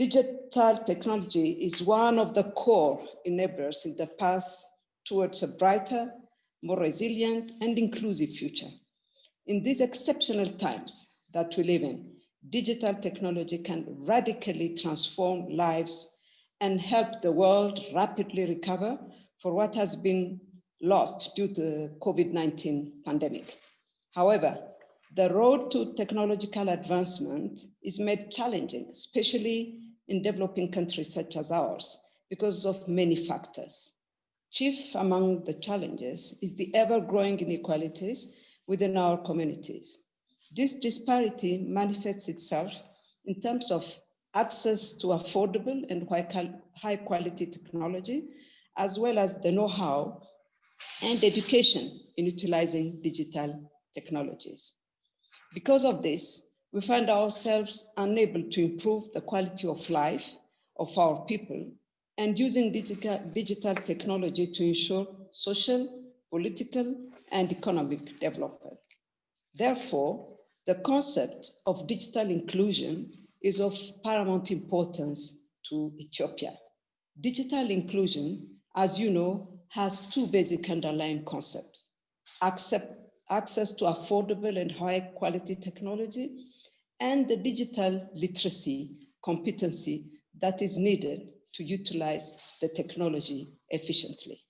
Digital technology is one of the core enablers in the path towards a brighter, more resilient and inclusive future. In these exceptional times that we live in, digital technology can radically transform lives and help the world rapidly recover for what has been lost due to the COVID-19 pandemic. However, the road to technological advancement is made challenging, especially in developing countries such as ours, because of many factors. Chief among the challenges is the ever-growing inequalities within our communities. This disparity manifests itself in terms of access to affordable and high quality technology, as well as the know-how and education in utilizing digital technologies. Because of this, we find ourselves unable to improve the quality of life of our people and using digital, digital technology to ensure social, political, and economic development. Therefore, the concept of digital inclusion is of paramount importance to Ethiopia. Digital inclusion, as you know, has two basic underlying concepts. Accept, access to affordable and high quality technology, and the digital literacy competency that is needed to utilize the technology efficiently.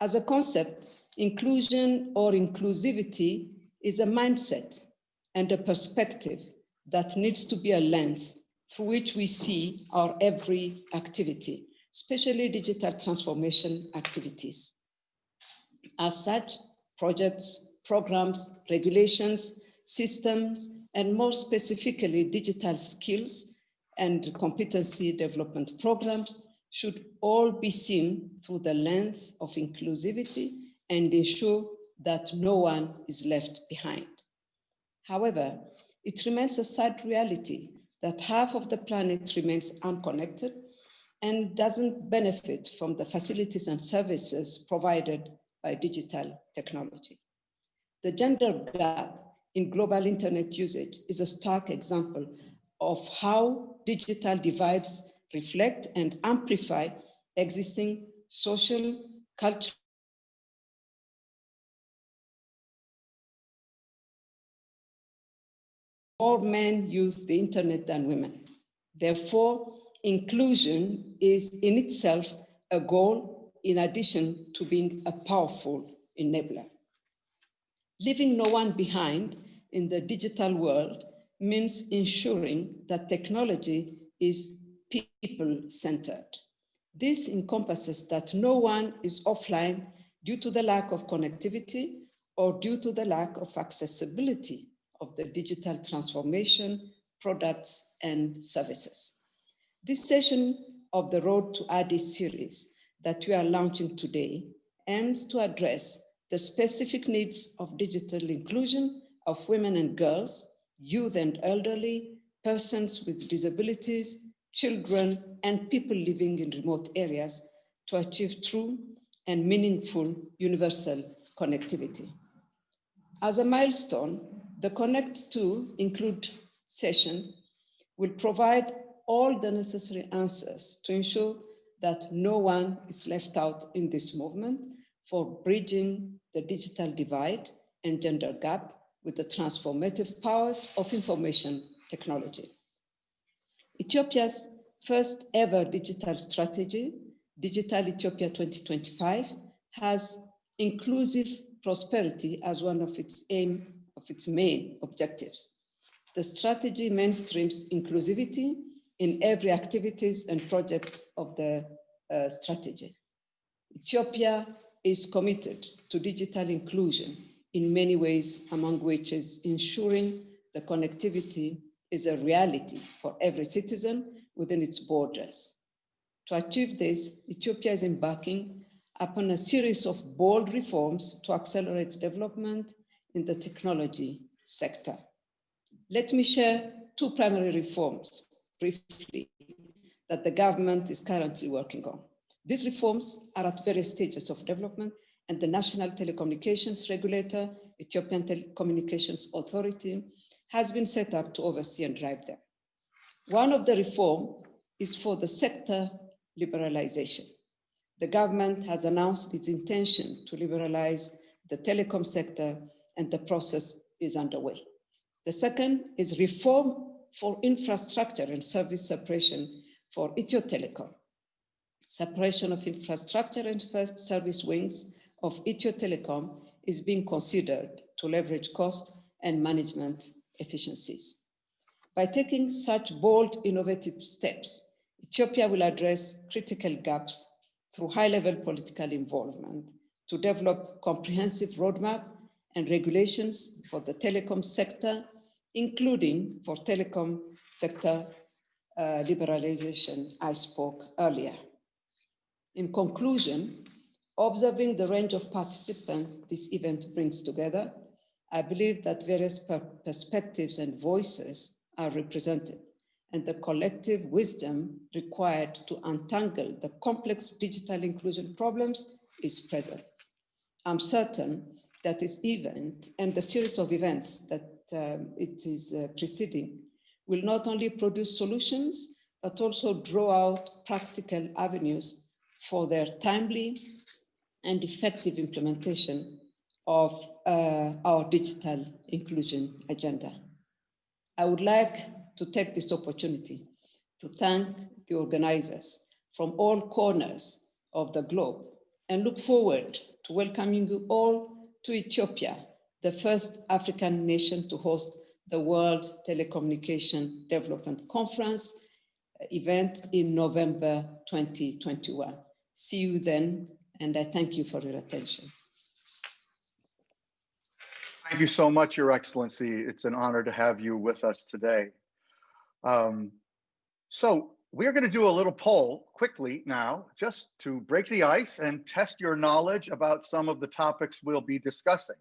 As a concept, inclusion or inclusivity is a mindset and a perspective that needs to be a lens through which we see our every activity, especially digital transformation activities. As such, projects, programs, regulations, systems, and more specifically, digital skills and competency development programs should all be seen through the lens of inclusivity and ensure that no one is left behind. However, it remains a sad reality that half of the planet remains unconnected and doesn't benefit from the facilities and services provided by digital technology. The gender gap in global internet usage is a stark example of how digital divides reflect and amplify existing social, cultural, more men use the internet than women. Therefore, inclusion is in itself a goal in addition to being a powerful enabler. Leaving no one behind in the digital world means ensuring that technology is people-centered. This encompasses that no one is offline due to the lack of connectivity or due to the lack of accessibility of the digital transformation, products, and services. This session of the Road to Addis series that we are launching today aims to address the specific needs of digital inclusion of women and girls, youth and elderly, persons with disabilities, children, and people living in remote areas to achieve true and meaningful universal connectivity. As a milestone, the Connect 2 Include session will provide all the necessary answers to ensure that no one is left out in this movement for bridging the digital divide and gender gap with the transformative powers of information technology. Ethiopia's first ever digital strategy, Digital Ethiopia 2025, has inclusive prosperity as one of its aim of its main objectives. The strategy mainstreams inclusivity in every activities and projects of the uh, strategy. Ethiopia is committed to digital inclusion in many ways, among which is ensuring the connectivity is a reality for every citizen within its borders. To achieve this, Ethiopia is embarking upon a series of bold reforms to accelerate development in the technology sector. Let me share two primary reforms briefly that the government is currently working on. These reforms are at various stages of development and the National Telecommunications Regulator, Ethiopian Telecommunications Authority, has been set up to oversee and drive them. One of the reform is for the sector liberalization. The government has announced its intention to liberalize the telecom sector and the process is underway. The second is reform for infrastructure and service separation for Ethio Telecom. Separation of infrastructure and service wings of Ethio Telecom is being considered to leverage cost and management efficiencies. By taking such bold, innovative steps, Ethiopia will address critical gaps through high-level political involvement to develop comprehensive roadmap and regulations for the telecom sector, including for telecom sector uh, liberalization I spoke earlier. In conclusion, observing the range of participants this event brings together, I believe that various per perspectives and voices are represented and the collective wisdom required to untangle the complex digital inclusion problems is present. I'm certain that this event and the series of events that um, it is uh, preceding will not only produce solutions, but also draw out practical avenues for their timely and effective implementation of uh, our digital inclusion agenda. I would like to take this opportunity to thank the organizers from all corners of the globe and look forward to welcoming you all to Ethiopia, the first African nation to host the World Telecommunication Development Conference event in November 2021. See you then, and I thank you for your attention. Thank you so much, Your Excellency. It's an honor to have you with us today. Um, so we're going to do a little poll quickly now, just to break the ice and test your knowledge about some of the topics we'll be discussing.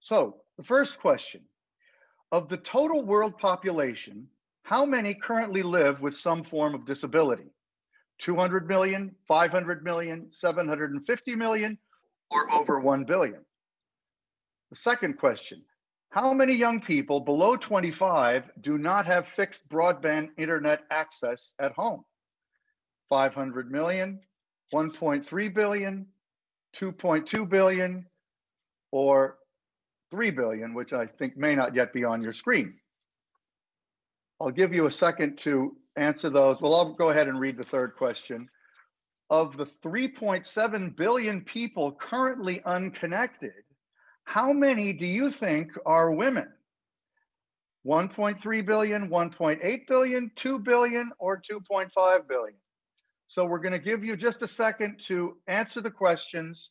So the first question, of the total world population, how many currently live with some form of disability? 200 million, 500 million, 750 million, or over 1 billion? The second question, how many young people below 25 do not have fixed broadband internet access at home? 500 million, 1.3 billion, 2.2 billion, or 3 billion, which I think may not yet be on your screen. I'll give you a second to answer those. Well, I'll go ahead and read the third question. Of the 3.7 billion people currently unconnected, how many do you think are women? 1.3 billion, 1.8 billion, 2 billion, or 2.5 billion? So we're going to give you just a second to answer the questions,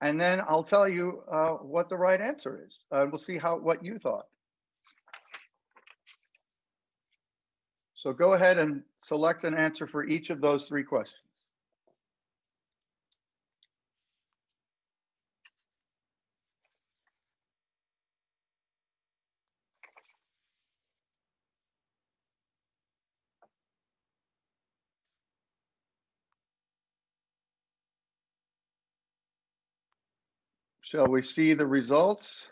and then I'll tell you uh, what the right answer is. Uh, we'll see how what you thought. So go ahead and select an answer for each of those three questions. Shall we see the results?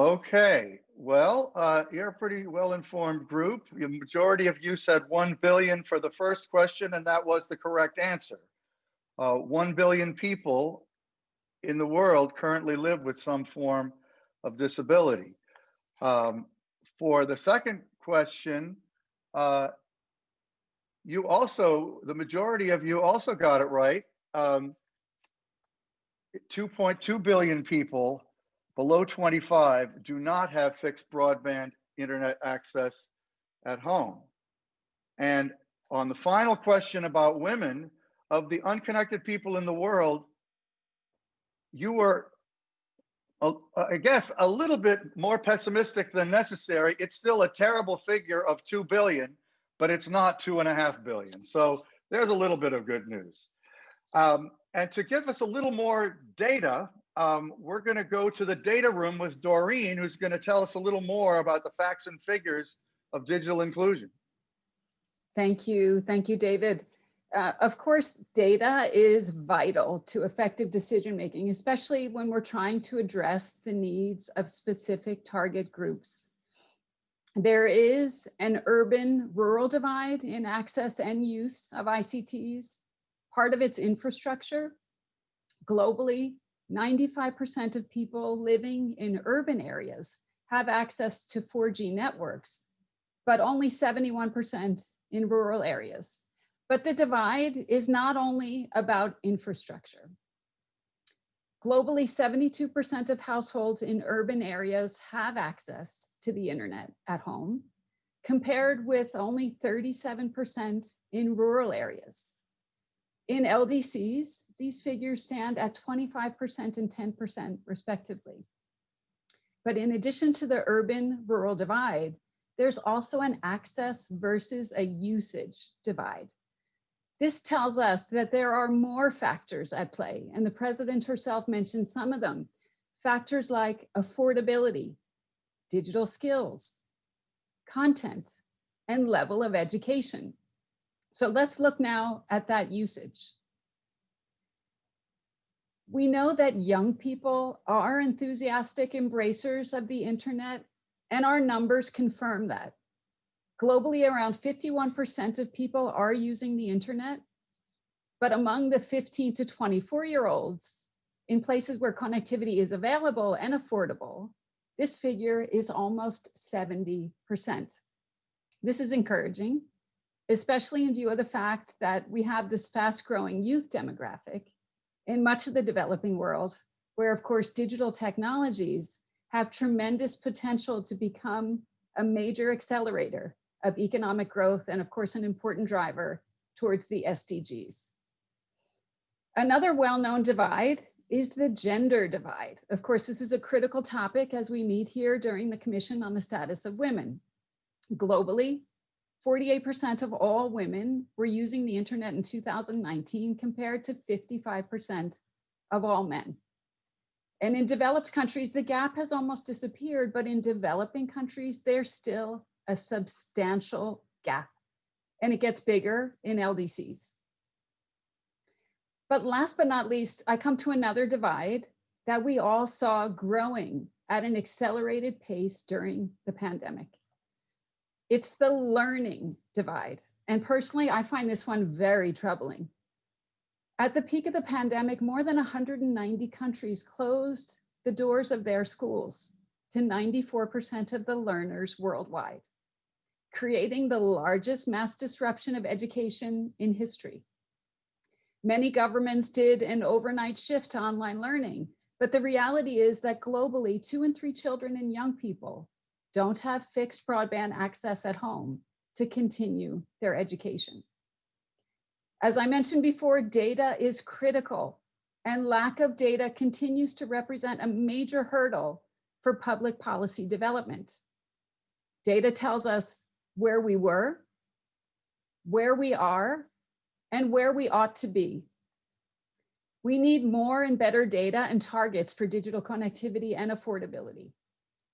Okay, well, uh, you're a pretty well-informed group. The majority of you said 1 billion for the first question, and that was the correct answer. Uh, 1 billion people in the world currently live with some form of disability. Um, for the second question, uh, you also, the majority of you also got it right. Um, 2.2 billion people below 25 do not have fixed broadband internet access at home. And on the final question about women, of the unconnected people in the world, you were, I guess, a little bit more pessimistic than necessary. It's still a terrible figure of 2 billion but it's not two and a half billion. So there's a little bit of good news. Um, and to give us a little more data, um, we're going to go to the data room with Doreen, who's going to tell us a little more about the facts and figures of digital inclusion. Thank you. Thank you, David. Uh, of course, data is vital to effective decision making, especially when we're trying to address the needs of specific target groups. There is an urban rural divide in access and use of ICTs, part of its infrastructure. Globally, 95% of people living in urban areas have access to 4G networks, but only 71% in rural areas. But the divide is not only about infrastructure. Globally, 72% of households in urban areas have access to the internet at home, compared with only 37% in rural areas. In LDCs, these figures stand at 25% and 10% respectively. But in addition to the urban-rural divide, there's also an access versus a usage divide. This tells us that there are more factors at play, and the president herself mentioned some of them. Factors like affordability, digital skills, content, and level of education. So let's look now at that usage. We know that young people are enthusiastic embracers of the internet, and our numbers confirm that. Globally, around 51% of people are using the internet, but among the 15 to 24 year olds, in places where connectivity is available and affordable, this figure is almost 70%. This is encouraging, especially in view of the fact that we have this fast growing youth demographic in much of the developing world, where of course digital technologies have tremendous potential to become a major accelerator of economic growth and of course an important driver towards the SDGs. Another well-known divide is the gender divide. Of course, this is a critical topic as we meet here during the Commission on the Status of Women. Globally, 48% of all women were using the internet in 2019 compared to 55% of all men. And in developed countries, the gap has almost disappeared, but in developing countries, there's still a substantial gap and it gets bigger in LDCs. But last but not least, I come to another divide that we all saw growing at an accelerated pace during the pandemic. It's the learning divide. And personally, I find this one very troubling. At the peak of the pandemic, more than 190 countries closed the doors of their schools to 94% of the learners worldwide creating the largest mass disruption of education in history. Many governments did an overnight shift to online learning, but the reality is that globally, two and three children and young people don't have fixed broadband access at home to continue their education. As I mentioned before, data is critical and lack of data continues to represent a major hurdle for public policy development. Data tells us where we were, where we are, and where we ought to be. We need more and better data and targets for digital connectivity and affordability,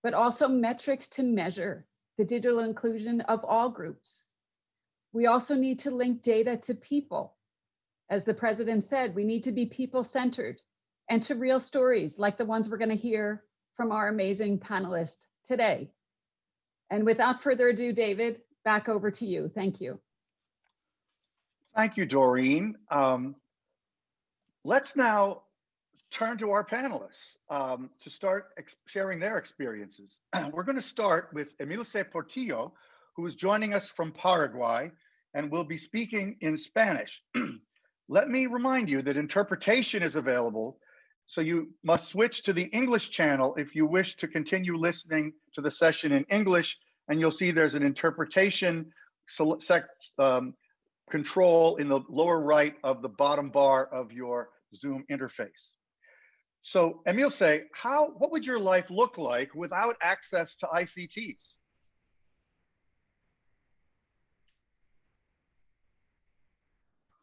but also metrics to measure the digital inclusion of all groups. We also need to link data to people. As the president said, we need to be people-centered and to real stories like the ones we're gonna hear from our amazing panelists today. And without further ado, David, back over to you. Thank you. Thank you, Doreen. Um, let's now turn to our panelists um, to start sharing their experiences. We're going to start with Emilce Portillo, who is joining us from Paraguay and will be speaking in Spanish. Let me remind you that interpretation is available, so you must switch to the English channel if you wish to continue listening to the session in English, and you'll see there's an interpretation um, control in the lower right of the bottom bar of your Zoom interface. So Emilce, how, what would your life look like without access to ICTs?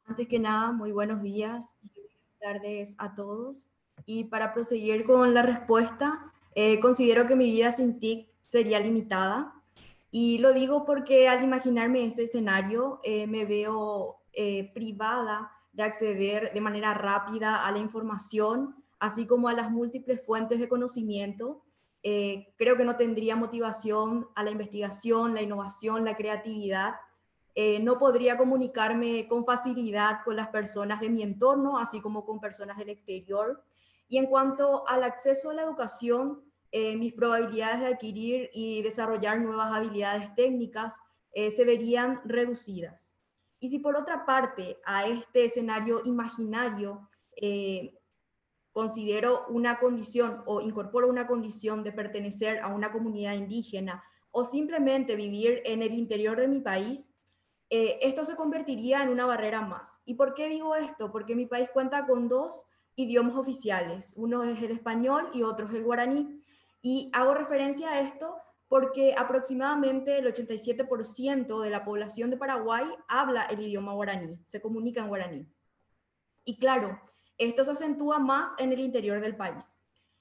Antes que nada, muy buenos días y buenas tardes a todos. Y para proseguir con la respuesta, eh, considero que mi vida sin TIC sería limitada. Y lo digo porque al imaginarme ese escenario, eh, me veo eh, privada de acceder de manera rápida a la información, así como a las múltiples fuentes de conocimiento. Eh, creo que no tendría motivación a la investigación, la innovación, la creatividad. Eh, no podría comunicarme con facilidad con las personas de mi entorno, así como con personas del exterior. Y en cuanto al acceso a la educación, eh, mis probabilidades de adquirir y desarrollar nuevas habilidades técnicas se verían reducidas. Y si por otra parte a este escenario imaginario considero una condición o incorporo una condición de pertenecer a una comunidad indígena o simplemente vivir en el interior de mi país, eh, esto se convertiría en una barrera más. ¿Y por qué digo esto? Porque mi país cuenta con dos idiomas oficiales, uno es el español y otro es el guaraní. Y hago referencia a esto porque aproximadamente el 87% de la población de Paraguay habla el idioma guaraní, se comunica en guaraní. Y claro, esto se acentúa más en el interior del país.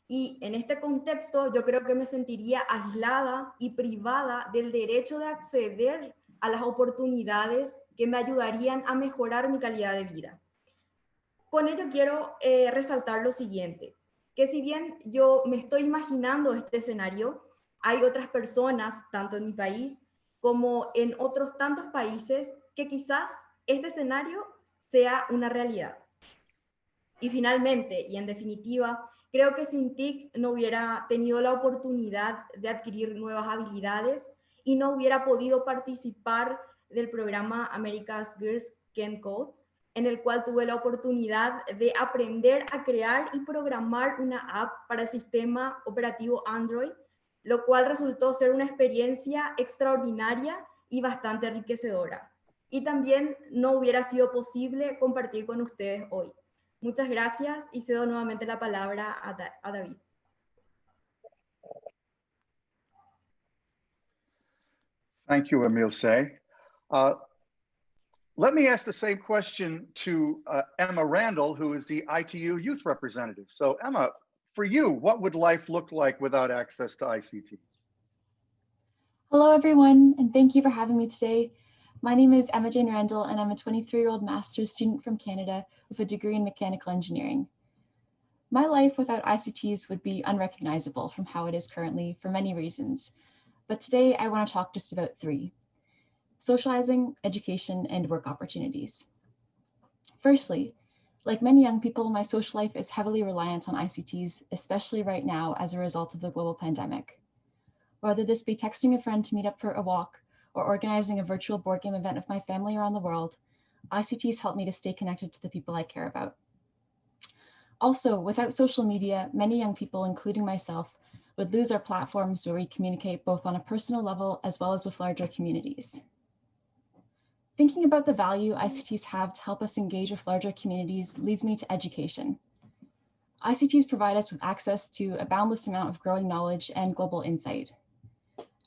Y en este contexto yo creo que me sentiría aislada y privada del derecho de acceder a las oportunidades que me ayudarían a mejorar mi calidad de vida. Con ello quiero eh, resaltar lo siguiente, que si bien yo me estoy imaginando este escenario, hay otras personas, tanto en mi país como en otros tantos países, que quizás este escenario sea una realidad. Y finalmente, y en definitiva, creo que sin TIC no hubiera tenido la oportunidad de adquirir nuevas habilidades y no hubiera podido participar del programa America's Girls Can Code, en el cual tuve la oportunidad de aprender a crear y programar una app para el sistema operativo Android, lo cual resultó ser una experiencia extraordinaria y bastante enriquecedora. Y también no hubiera sido posible compartir con ustedes hoy. Muchas gracias y cedo nuevamente la palabra a, da a David. Thank you, Emilce. Uh, let me ask the same question to uh, Emma Randall, who is the ITU youth representative. So Emma, for you, what would life look like without access to ICTs? Hello, everyone, and thank you for having me today. My name is Emma Jane Randall, and I'm a 23-year-old master's student from Canada with a degree in mechanical engineering. My life without ICTs would be unrecognizable from how it is currently for many reasons, but today I want to talk just about three. Socializing, education, and work opportunities. Firstly, like many young people, my social life is heavily reliant on ICTs, especially right now as a result of the global pandemic. Whether this be texting a friend to meet up for a walk, or organizing a virtual board game event with my family around the world, ICTs help me to stay connected to the people I care about. Also, without social media, many young people, including myself, would lose our platforms where we communicate both on a personal level as well as with larger communities. Thinking about the value ICTs have to help us engage with larger communities leads me to education. ICTs provide us with access to a boundless amount of growing knowledge and global insight.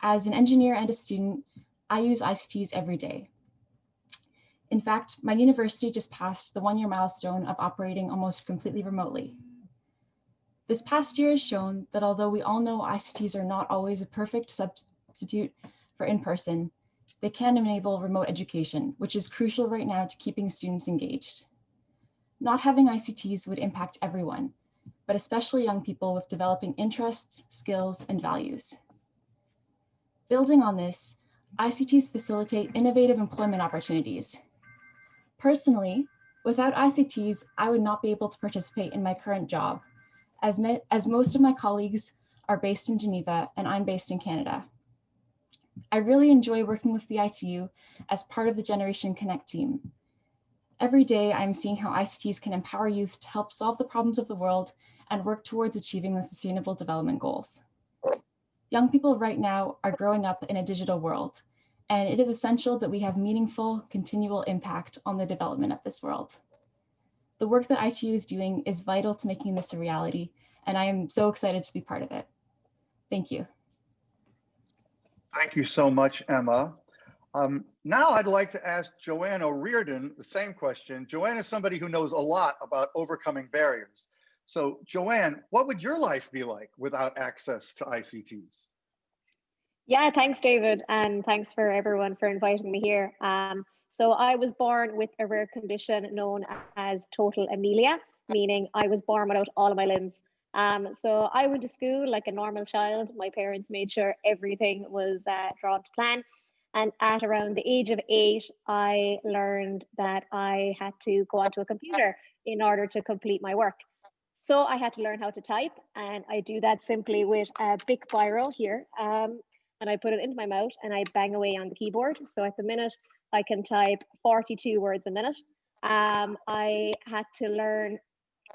As an engineer and a student, I use ICTs every day. In fact, my university just passed the one year milestone of operating almost completely remotely. This past year has shown that although we all know ICTs are not always a perfect substitute for in-person, they can enable remote education, which is crucial right now to keeping students engaged. Not having ICTs would impact everyone, but especially young people with developing interests, skills, and values. Building on this, ICTs facilitate innovative employment opportunities. Personally, without ICTs, I would not be able to participate in my current job, as, as most of my colleagues are based in Geneva and I'm based in Canada. I really enjoy working with the ITU as part of the Generation Connect team. Every day, I'm seeing how ICTs can empower youth to help solve the problems of the world and work towards achieving the Sustainable Development Goals. Young people right now are growing up in a digital world, and it is essential that we have meaningful, continual impact on the development of this world. The work that ITU is doing is vital to making this a reality, and I am so excited to be part of it. Thank you. Thank you so much, Emma. Um, now I'd like to ask Joanne O'Riordan the same question. Joanna is somebody who knows a lot about overcoming barriers. So Joanne, what would your life be like without access to ICTs? Yeah, thanks, David, and thanks for everyone for inviting me here. Um, So I was born with a rare condition known as tetra-amelia, meaning I was born without all of my limbs. Um, so I went to school like a normal child. My parents made sure everything was uh, drawn to plan. And at around the age of eight, I learned that I had to go onto a computer in order to complete my work. So I had to learn how to type, and I do that simply with a big Biro here. Um, and I put it into my mouth and I bang away on the keyboard. So at the minute, I can type 42 words a minute. Um, I had to learn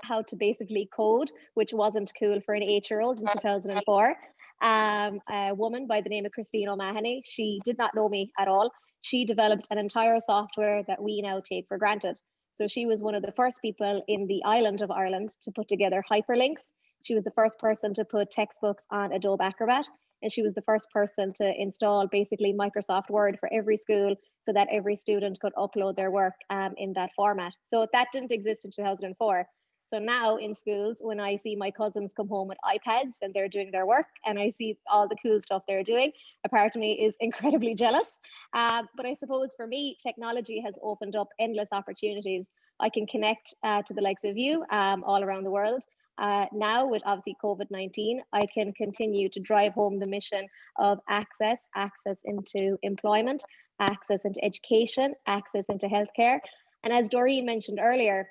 how to basically code, which wasn't cool for an eight-year-old in 2004. Um, a woman by the name of Christine O'Mahony, she did not know me at all. She developed an entire software that we now take for granted. So she was one of the first people in the island of Ireland to put together hyperlinks. She was the first person to put textbooks on Adobe Acrobat. And she was the first person to install basically Microsoft Word for every school so that every student could upload their work um, in that format. So that didn't exist in 2004. So now in schools, when I see my cousins come home with iPads and they're doing their work and I see all the cool stuff they're doing, a part of me is incredibly jealous. Uh, but I suppose for me, technology has opened up endless opportunities. I can connect uh, to the likes of you um, all around the world. Uh, now with obviously COVID-19, I can continue to drive home the mission of access, access into employment, access into education, access into healthcare. And as Doreen mentioned earlier,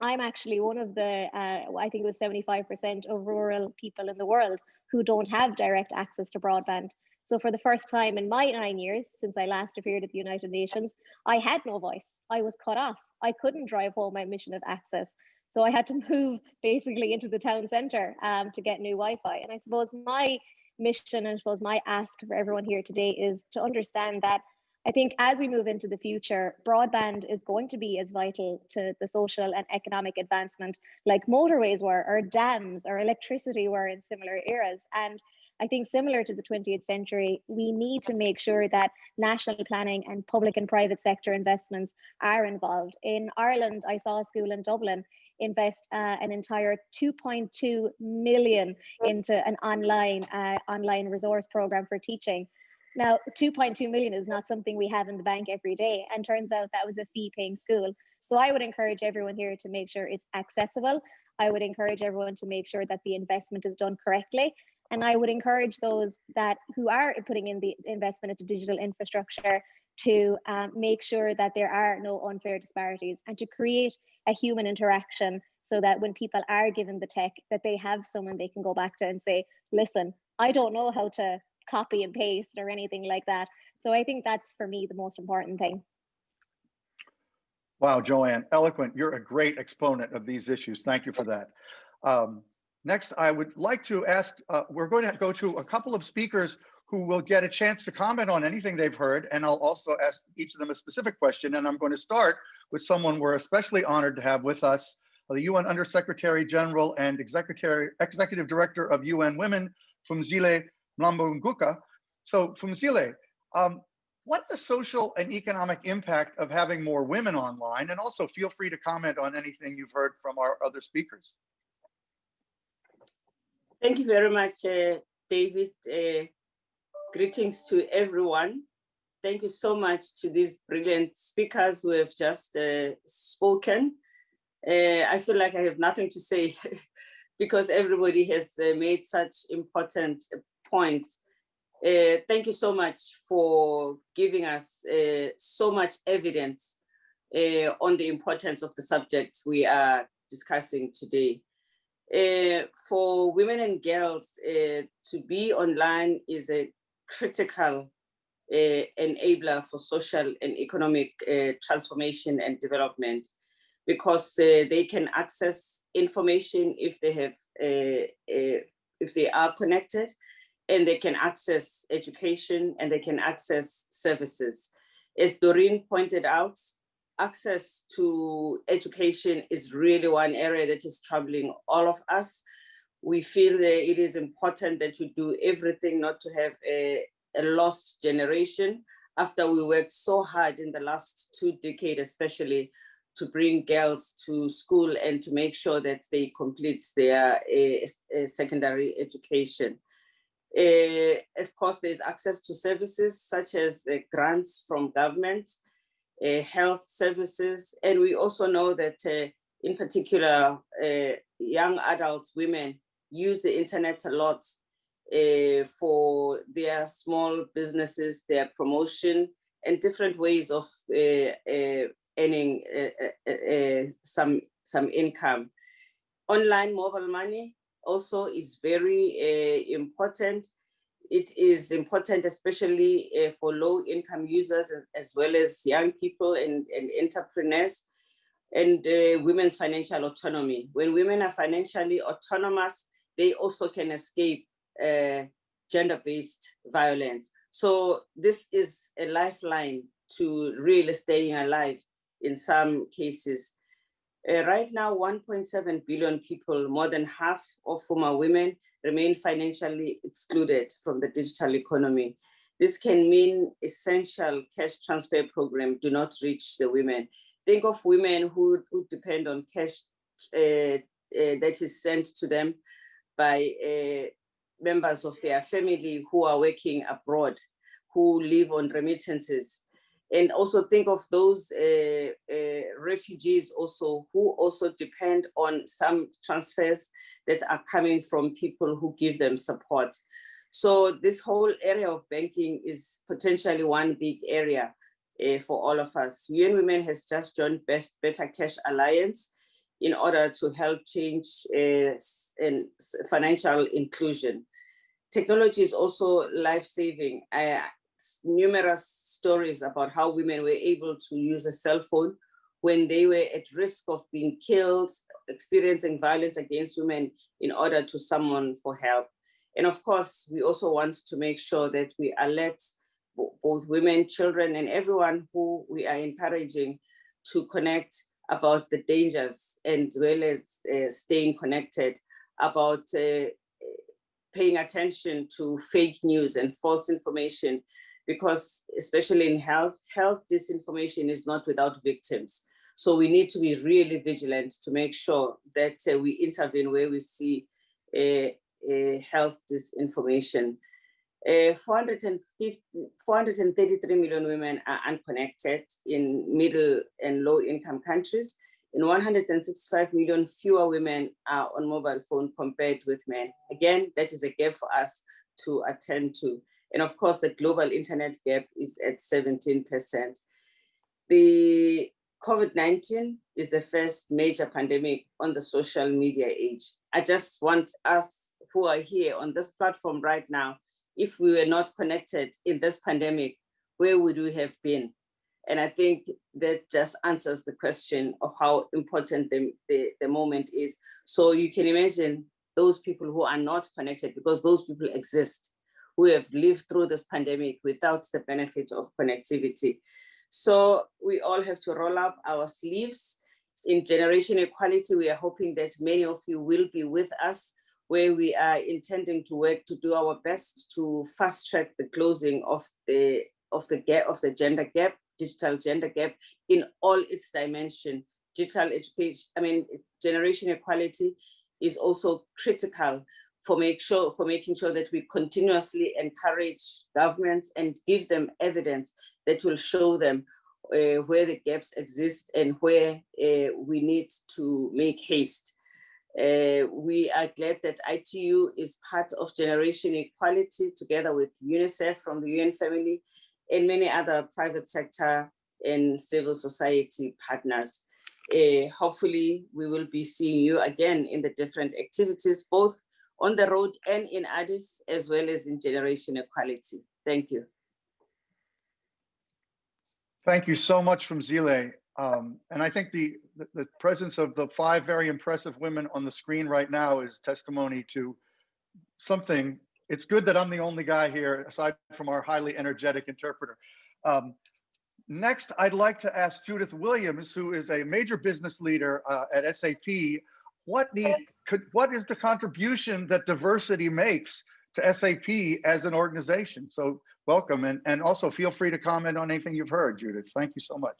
I'm actually one of the, uh, I think it was 75% of rural people in the world who don't have direct access to broadband. So for the first time in my nine years, since I last appeared at the United Nations, I had no voice. I was cut off. I couldn't drive home my mission of access. So I had to move basically into the town centre um, to get new Wi-Fi. And I suppose my mission and I suppose my ask for everyone here today is to understand that I think as we move into the future, broadband is going to be as vital to the social and economic advancement like motorways were, or dams, or electricity were in similar eras. And I think similar to the 20th century, we need to make sure that national planning and public and private sector investments are involved. In Ireland, I saw a school in Dublin invest uh, an entire 2.2 million into an online uh, online resource program for teaching. Now, 2.2 million is not something we have in the bank every day. And turns out that was a fee paying school. So I would encourage everyone here to make sure it's accessible. I would encourage everyone to make sure that the investment is done correctly. And I would encourage those that who are putting in the investment into digital infrastructure to um, make sure that there are no unfair disparities and to create a human interaction so that when people are given the tech that they have someone they can go back to and say listen i don't know how to copy and paste or anything like that. So I think that's for me the most important thing. Wow, Joanne, eloquent. You're a great exponent of these issues. Thank you for that. Um, next, I would like to ask, uh, we're going to go to a couple of speakers who will get a chance to comment on anything they've heard. And I'll also ask each of them a specific question. And I'm going to start with someone we're especially honored to have with us, the UN Undersecretary General and Executive, Executive Director of UN Women Phumzile Mlambo-Ngcuka. So Phumzile, um, what's the social and economic impact of having more women online? And also feel free to comment on anything you've heard from our other speakers. Thank you very much, uh, David. Uh, greetings to everyone. Thank you so much to these brilliant speakers who have just uh, spoken. Uh, I feel like I have nothing to say because everybody has uh, made such important points. Uh, thank you so much for giving us uh, so much evidence uh, on the importance of the subject we are discussing today. For women and girls to be online is a critical enabler for social and economic transformation and development because they can access information if they have if they are connected and they can access education and they can access services. As Doreen pointed out, access to education is really one area that is troubling all of us. We feel that it is important that we do everything not to have a, a lost generation after we worked so hard in the last two decades, especially to bring girls to school and to make sure that they complete their uh, secondary education. Uh, of course, there's access to services such as uh, grants from government. uh, health services. And we also know that in particular, young adults, women use the internet a lot uh, for their small businesses, their promotion, and different ways of uh, uh, earning some, some income. Online mobile money also is very uh, important. It is important, especially uh, for low income users as, well as young people and, and entrepreneurs and uh, women's financial autonomy. When women are financially autonomous, they also can escape uh, gender-based violence. So this is a lifeline to really staying alive in some cases. Uh, right now, 1.7 billion people, more than half of whom are women, remain financially excluded from the digital economy. This can mean essential cash transfer program do not reach the women. Think of women who, who depend on cash uh, uh, that is sent to them by uh, members of their family who are working abroad, who live on remittances. And also think of those uh, uh, refugees also who also depend on some transfers that are coming from people who give them support. So this whole area of banking is potentially one big area uh, for all of us. UN Women has just joined Best Better Cash Alliance in order to help change uh, and financial inclusion. Technology is also life-saving. Numerous stories about how women were able to use a cell phone when they were at risk of being killed, experiencing violence against women in order to summon for help. And of course, we also want to make sure that we alert both women, children, and everyone who we are encouraging to connect about the dangers and well as uh, staying connected about uh, paying attention to fake news and false information because especially in health, health disinformation is not without victims. So we need to be really vigilant to make sure that uh, we intervene where we see health disinformation. Uh, 450, 433 million women are unconnected in middle and low income countries, and 165 million fewer women are on mobile phone compared with men. Again, that is a gap for us to attend to. And of course, the global internet gap is at 17%. The COVID-19 is the first major pandemic on the social media age. I just want us who are here on this platform right now, if we were not connected in this pandemic, where would we have been? And I think that just answers the question of how important the, the, the moment is. So you can imagine those people who are not connected because those people exist who have lived through this pandemic without the benefit of connectivity. So we all have to roll up our sleeves. In Generation Equality, we are hoping that many of you will be with us where we are intending to work to do our best to fast track the closing of the of the gap of the gender gap, digital gender gap in all its dimension. Digital education, I mean, generation equality is also critical for make sure for making sure that we continuously encourage governments and give them evidence that will show them uh, where the gaps exist and where uh, we need to make haste. Uh, we are glad that ITU is part of Generation Equality together with UNICEF from the UN family and many other private sector and civil society partners. Uh, hopefully we will be seeing you again in the different activities, both on the road and in Addis, as well as in generation equality. Thank you. Thank you so much Phumzile. Um, and I think the, the, the presence of the five very impressive women on the screen right now is testimony to something. It's good that I'm the only guy here, aside from our highly energetic interpreter. Um, next, I'd like to ask Judith Williams, who is a major business leader uh, at SAP, what could what is the contribution that diversity makes to SAP as an organization? So welcome and, and also feel free to comment on anything you've heard, Judith. Thank you so much.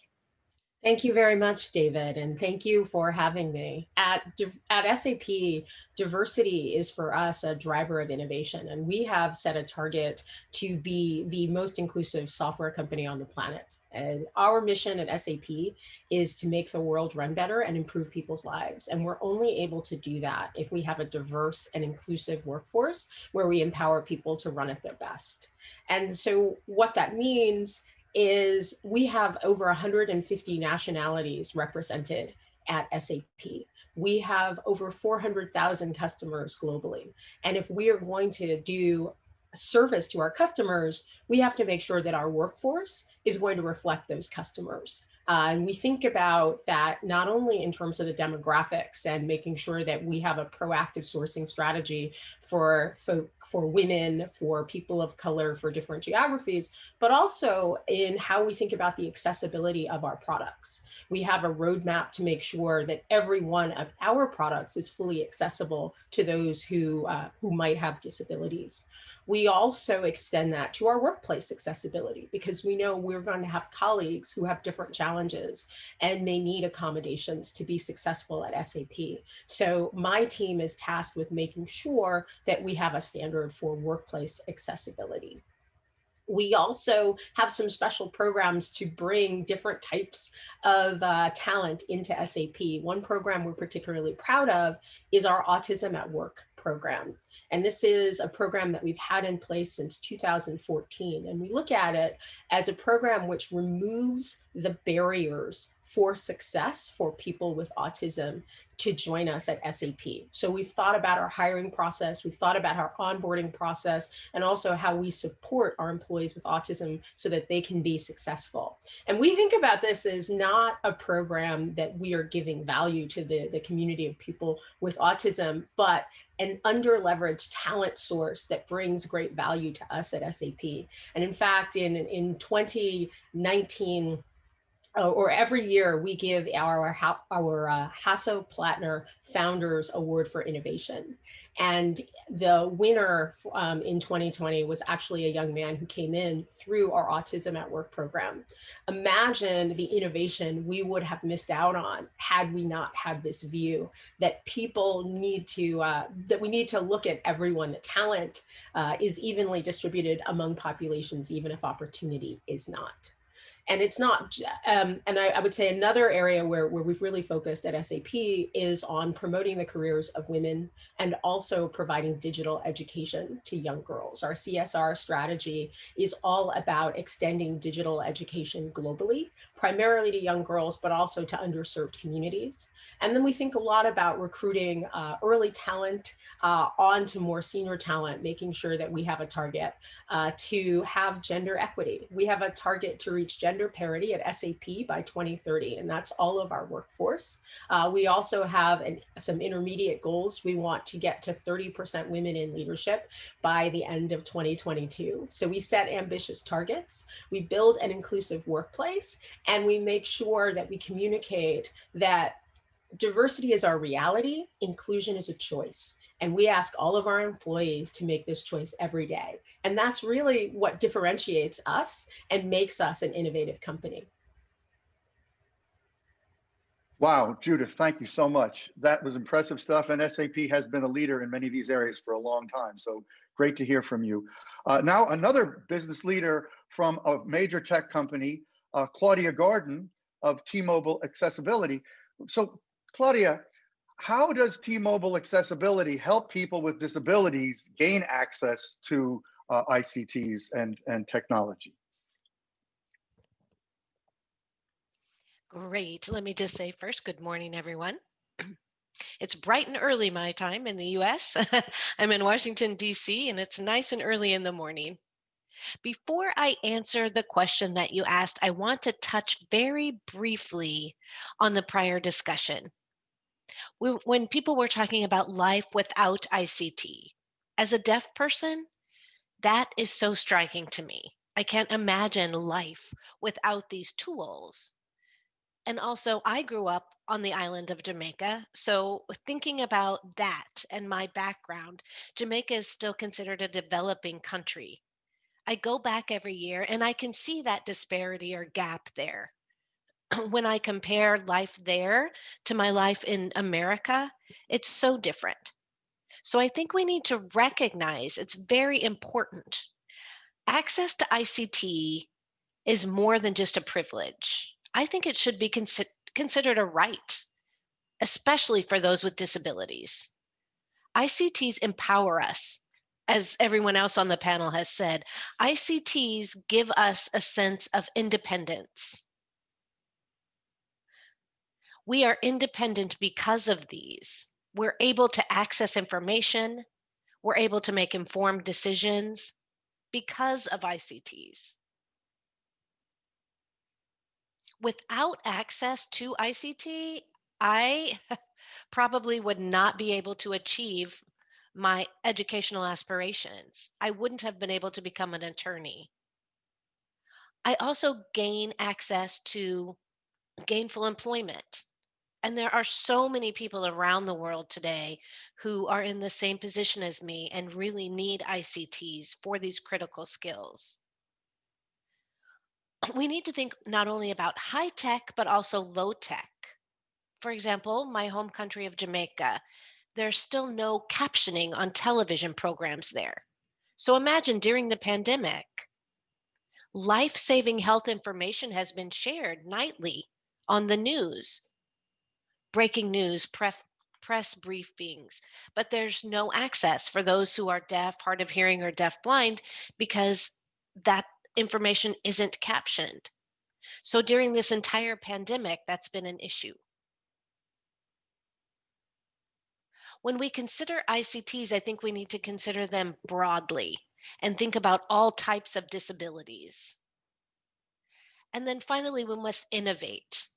Thank you very much, David, and thank you for having me. At, at SAP, diversity is for us a driver of innovation, and we have set a target to be the most inclusive software company on the planet. And our mission at SAP is to make the world run better and improve people's lives. And we're only able to do that if we have a diverse and inclusive workforce where we empower people to run at their best. And so what that means is we have over 150 nationalities represented at SAP. We have over 400,000 customers globally. And if we are going to do service to our customers, we have to make sure that our workforce is going to reflect those customers. Uh, and we think about that not only in terms of the demographics and making sure that we have a proactive sourcing strategy for folk, for women, for people of color, for different geographies, but also in how we think about the accessibility of our products. We have a roadmap to make sure that every one of our products is fully accessible to those who, uh, who might have disabilities. We also extend that to our workplace accessibility because we know we're going to have colleagues who have different challenges and may need accommodations to be successful at SAP. So my team is tasked with making sure that we have a standard for workplace accessibility we also have some special programs to bring different types of uh, talent into SAP. One program we're particularly proud of is our Autism at Work program. And this is a program that we've had in place since 2014. And we look at it as a program which removes the barriers for success for people with autism to join us at SAP. So we've thought about our hiring process, we've thought about our onboarding process, and also how we support our employees with autism so that they can be successful. And we think about this as not a program that we are giving value to the, the community of people with autism, but an under leveraged talent source that brings great value to us at SAP. And in fact, in, in 2019, uh, or every year we give our our uh, Hasso-Plattner Founders Award for Innovation. And the winner um, in 2020 was actually a young man who came in through our Autism at Work program. Imagine the innovation we would have missed out on had we not had this view that people need to, uh, that we need to look at everyone, that talent uh, is evenly distributed among populations, even if opportunity is not. And it's not, um, and I, I, would say another area where, where we've really focused at SAP is on promoting the careers of women and also providing digital education to young girls. Our CSR strategy is all about extending digital education globally, primarily to young girls, but also to underserved communities. And then we think a lot about recruiting uh, early talent uh, on to more senior talent, making sure that we have a target uh, to have gender equity. We have a target to reach gender parity at SAP by 2030, and that's all of our workforce. Uh, we also have an, some intermediate goals. We want to get to 30% women in leadership by the end of 2022. So we set ambitious targets, we build an inclusive workplace, and we make sure that we communicate that diversity is our reality, inclusion is a choice. And we ask all of our employees to make this choice every day. And that's really what differentiates us and makes us an innovative company. Wow, Judith, thank you so much. That was impressive stuff. And SAP has been a leader in many of these areas for a long time. So great to hear from you. Uh, now, another business leader from a major tech company, uh, Claudia Gordon of T-Mobile Accessibility. So Claudia, how does T-Mobile accessibility help people with disabilities gain access to uh, ICTs and, and technology? Great. Let me just say first, good morning, everyone. It's bright and early my time in the US. I'm in Washington, DC, and it's nice and early in the morning. Before I answer the question that you asked, I want to touch very briefly on the prior discussion when people were talking about life without ICT. As a deaf person, that is so striking to me. I can't imagine life without these tools. And also, I grew up on the island of Jamaica. So, thinking about that and my background, Jamaica is still considered a developing country. I go back every year and I can see that disparity or gap there. when I compare life there to my life in America, it's so different. So I think we need to recognize it's very important. Access to ICT is more than just a privilege. I think it should be consi- considered a right, especially for those with disabilities. ICTs empower us. As everyone else on the panel has said, ICTs give us a sense of independence. We are independent because of these. We're able to access information. We're able to make informed decisions because of ICTs. Without access to ICT, I probably would not be able to achieve my educational aspirations. I wouldn't have been able to become an attorney. I also gain access to gainful employment. And there are so many people around the world today who are in the same position as me and really need ICTs for these critical skills. We need to think not only about high tech, but also low tech. For example, my home country of Jamaica, there's still no captioning on television programs there. So imagine during the pandemic, life saving health information has been shared nightly on the news breaking news, press, press briefings, but there's no access for those who are deaf, hard of hearing, or deaf blind because that information isn't captioned. So during this entire pandemic, that's been an issue. When we consider ICTs, I think we need to consider them broadly and think about all types of disabilities. And then finally, we must innovate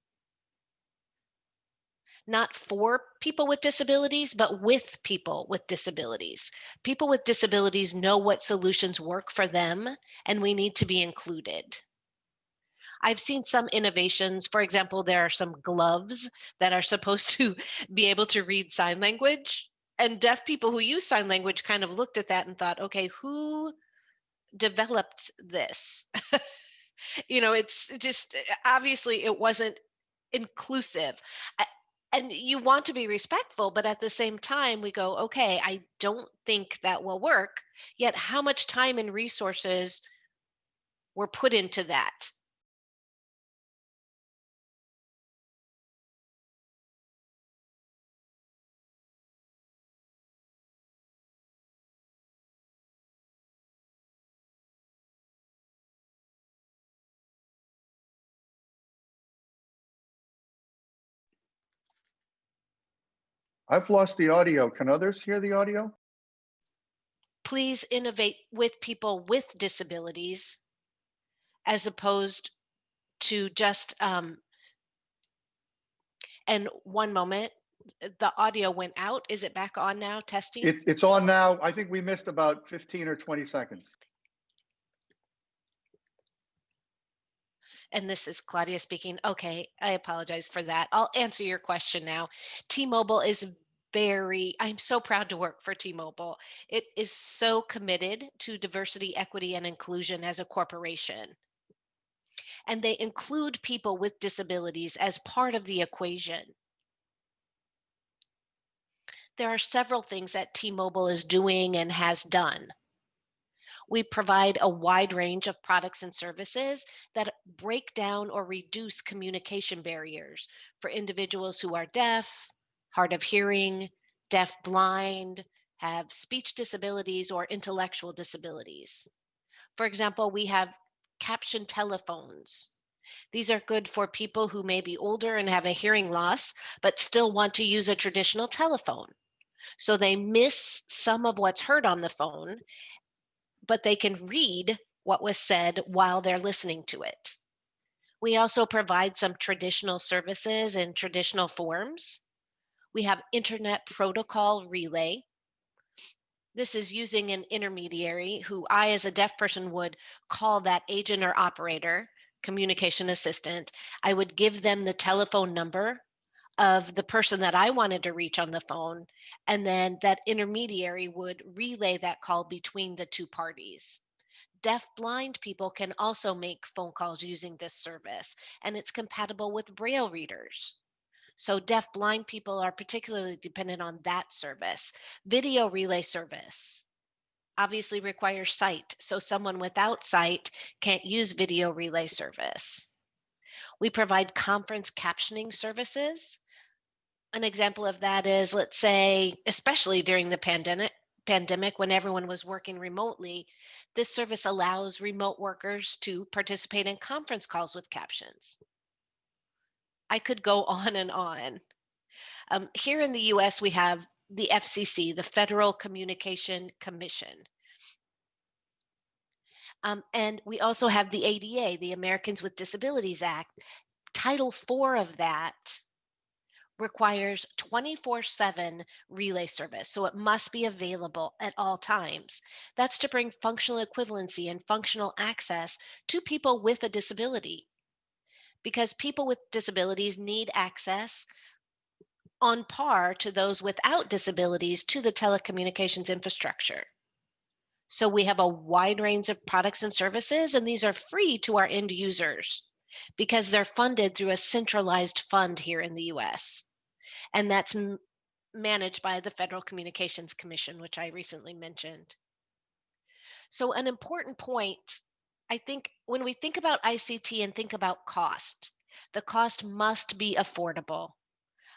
not for people with disabilities, but with people with disabilities. People with disabilities know what solutions work for them, and we need to be included. I've seen some innovations. For example, there are some gloves that are supposed to be able to read sign language. And deaf people who use sign language kind of looked at that and thought, okay, who developed this? you know, it's just obviously it wasn't inclusive and you want to be respectful but at the same time we go okay i don't think that will work yet how much time and resources were put into that I've lost the audio. Can others hear the audio? please innovate with people with disabilities as opposed to just um, and one moment the audio went out is it back on now testing It, it's on now. I think we missed about 15 or 20 seconds. and this is Claudia speaking. Okay, I apologize for that. I'll answer your question now. T-Mobile is very, I'm so proud to work for T-Mobile. It is so committed to diversity, equity, and inclusion as a corporation. And they include people with disabilities as part of the equation. There are several things that T-Mobile is doing and has done. We provide a wide range of products and services that break down or reduce communication barriers for individuals who are deaf, hard of hearing, deaf, blind, have speech disabilities, or intellectual disabilities. For example, we have caption telephones. These are good for people who may be older and have a hearing loss, but still want to use a traditional telephone. So they miss some of what's heard on the phone but they can read what was said while they're listening to it. We also provide some traditional services in traditional forms. We have internet protocol relay. This is using an intermediary who I, as a deaf person, would call that agent or operator, communication assistant. I would give them the telephone number of the person that I wanted to reach on the phone. And then that intermediary would relay that call between the two parties. deaf blind people can also make phone calls using this service and it's compatible with braille readers. So deaf blind people are particularly dependent on that service. Video relay service obviously requires sight. So someone without sight can't use video relay service. We provide conference captioning services. An example of that is, let's say, especially during the pandemic, pandemic when everyone was working remotely, this service allows remote workers to participate in conference calls with captions. I could go on and on. Um, here in the US, we have the FCC, the Federal Communication Commission. Um, and we also have the ADA, the Americans with Disabilities Act. Title IV of that requires 24 7 relay service. So it must be available at all times. That's to bring functional equivalency and functional access to people with a disability. Because people with disabilities need access on par to those without disabilities to the telecommunications infrastructure. So we have a wide range of products and services, and these are free to our end users because they're funded through a centralized fund here in the US and that's managed by the Federal Communications Commission, which I recently mentioned. So an important point, I think when we think about ICT and think about cost, the cost must be affordable.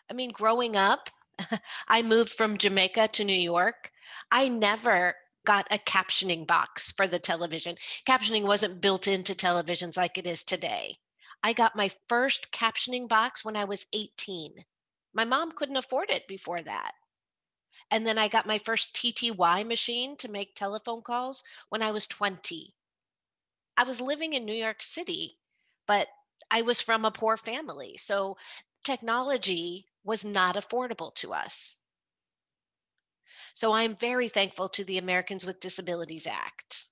I mean, growing up, I moved from Jamaica to New York. I never got a captioning box for the television. Captioning wasn't built into televisions like it is today. I got my first captioning box when I was 18. My mom couldn't afford it before that. And then I got my first TTY machine to make telephone calls when I was 20. I was living in New York City, but I was from a poor family. So technology was not affordable to us. So I'm very thankful to the Americans with Disabilities Act.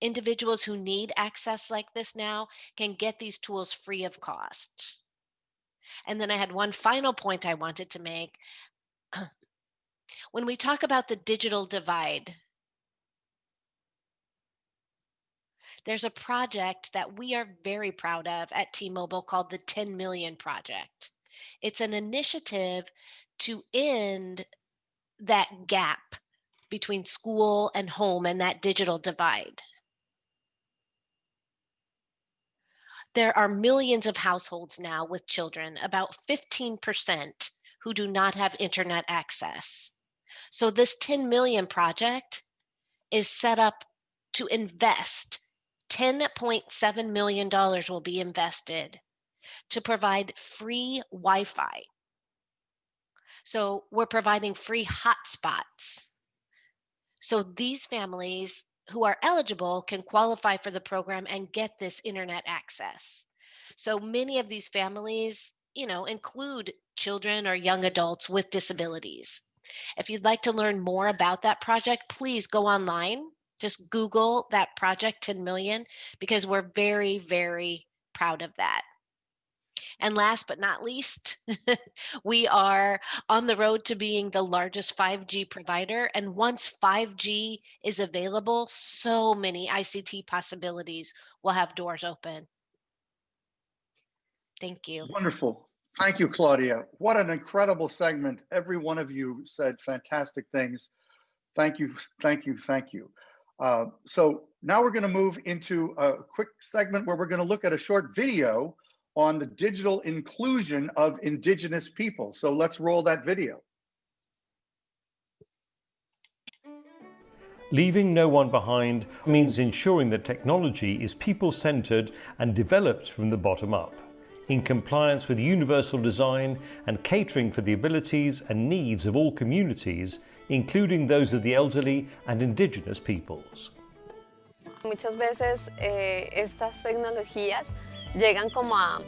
Individuals who need access like this now can get these tools free of cost. And then I had one final point I wanted to make. When we talk about the digital divide, there's a project that we are very proud of at T-Mobile called the 10 Million Project. It's an initiative to end that gap between school and home and that digital divide. There are millions of households now with children, about 15% who do not have internet access. So this 10 million project is set up to invest $10.7 million will be invested to provide free Wi-Fi. So we're providing free hotspots. So these families who are eligible can qualify for the program and get this internet access. So many of these families, you know, include children or young adults with disabilities. If you'd like to learn more about that project, please go online. Just Google that project 10 million because we're very, very proud of that. And last but not least, we are on the road to being the largest 5G provider. And once 5G is available, so many ICT possibilities will have doors open. Thank you. Wonderful. Thank you, Claudia. What an incredible segment. Every one of you said fantastic things. Thank you, thank you, thank you. Uh, so now we're going to move into a quick segment where we're going to look at a short video on the digital inclusion of indigenous people. So let's roll that video. Leaving no one behind means ensuring that technology is people-centered and developed from the bottom up, in compliance with universal design and catering for the abilities and needs of all communities, including those of the elderly and indigenous peoples. Muchas veces eh, estas tecnologías llegan como a,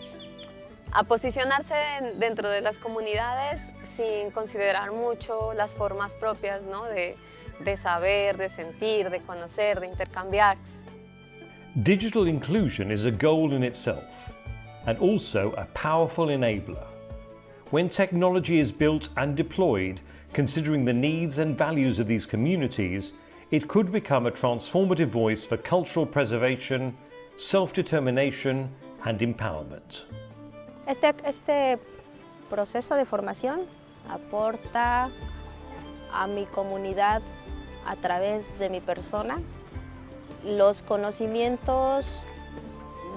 a posicionarse dentro de las comunidades sin considerar mucho las formas propias ¿no? de, de saber, de sentir, de conocer, de intercambiar. Digital inclusion is a goal in itself and also a powerful enabler. When technology is built and deployed, considering the needs and values of these communities, it could become a transformative voice for cultural preservation, self-determination and empowerment. Este, este proceso de formación aporta a mi comunidad a través de mi persona los conocimientos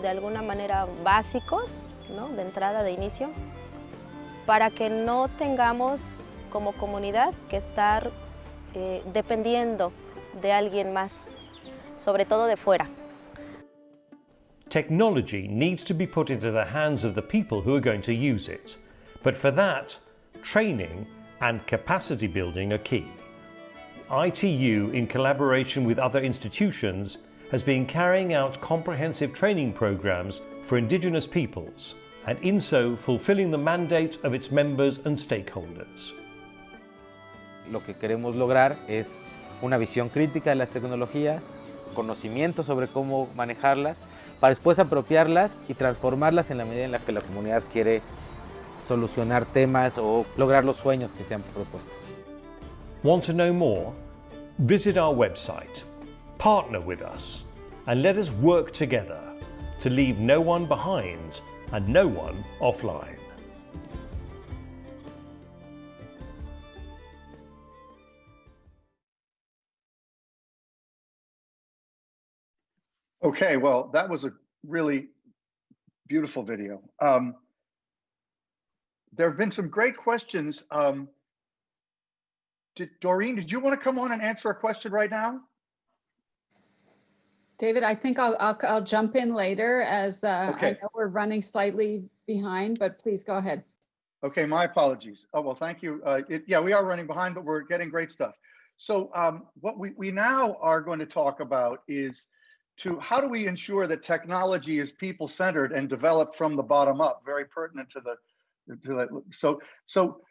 de alguna manera básicos, ¿no? de entrada, de inicio, para que no tengamos como comunidad que estar eh, dependiendo de alguien más, sobre todo de fuera. Technology needs to be put into the hands of the people who are going to use it. But for that, training and capacity building are key. ITU, in collaboration with other institutions, has been carrying out comprehensive training programs for Indigenous peoples and in so fulfilling the mandate of its members and stakeholders. Lo que queremos lograr es una visión crítica de las tecnologías, conocimiento sobre cómo manejarlas, para después apropiarlas y transformarlas en la medida en la que la comunidad quiere solucionar temas o lograr los sueños que se han propuesto. Want to know more? Visit our website, partner with us, and let us work together to leave no one behind and no one offline. Okay, well, that was a really beautiful video. Um, there have been some great questions. Um, did, Doreen, did you want to come on and answer a question right now? David, I think I'll, I'll, I'll jump in later as uh, I know we're running slightly behind, but please go ahead. Okay, my apologies. Oh, well, thank you. Uh, it, yeah, we are running behind, but we're getting great stuff. So um, what we, we now are going to talk about is to how do we ensure that technology is people-centered and developed from the bottom up, very pertinent to the, to the so, so,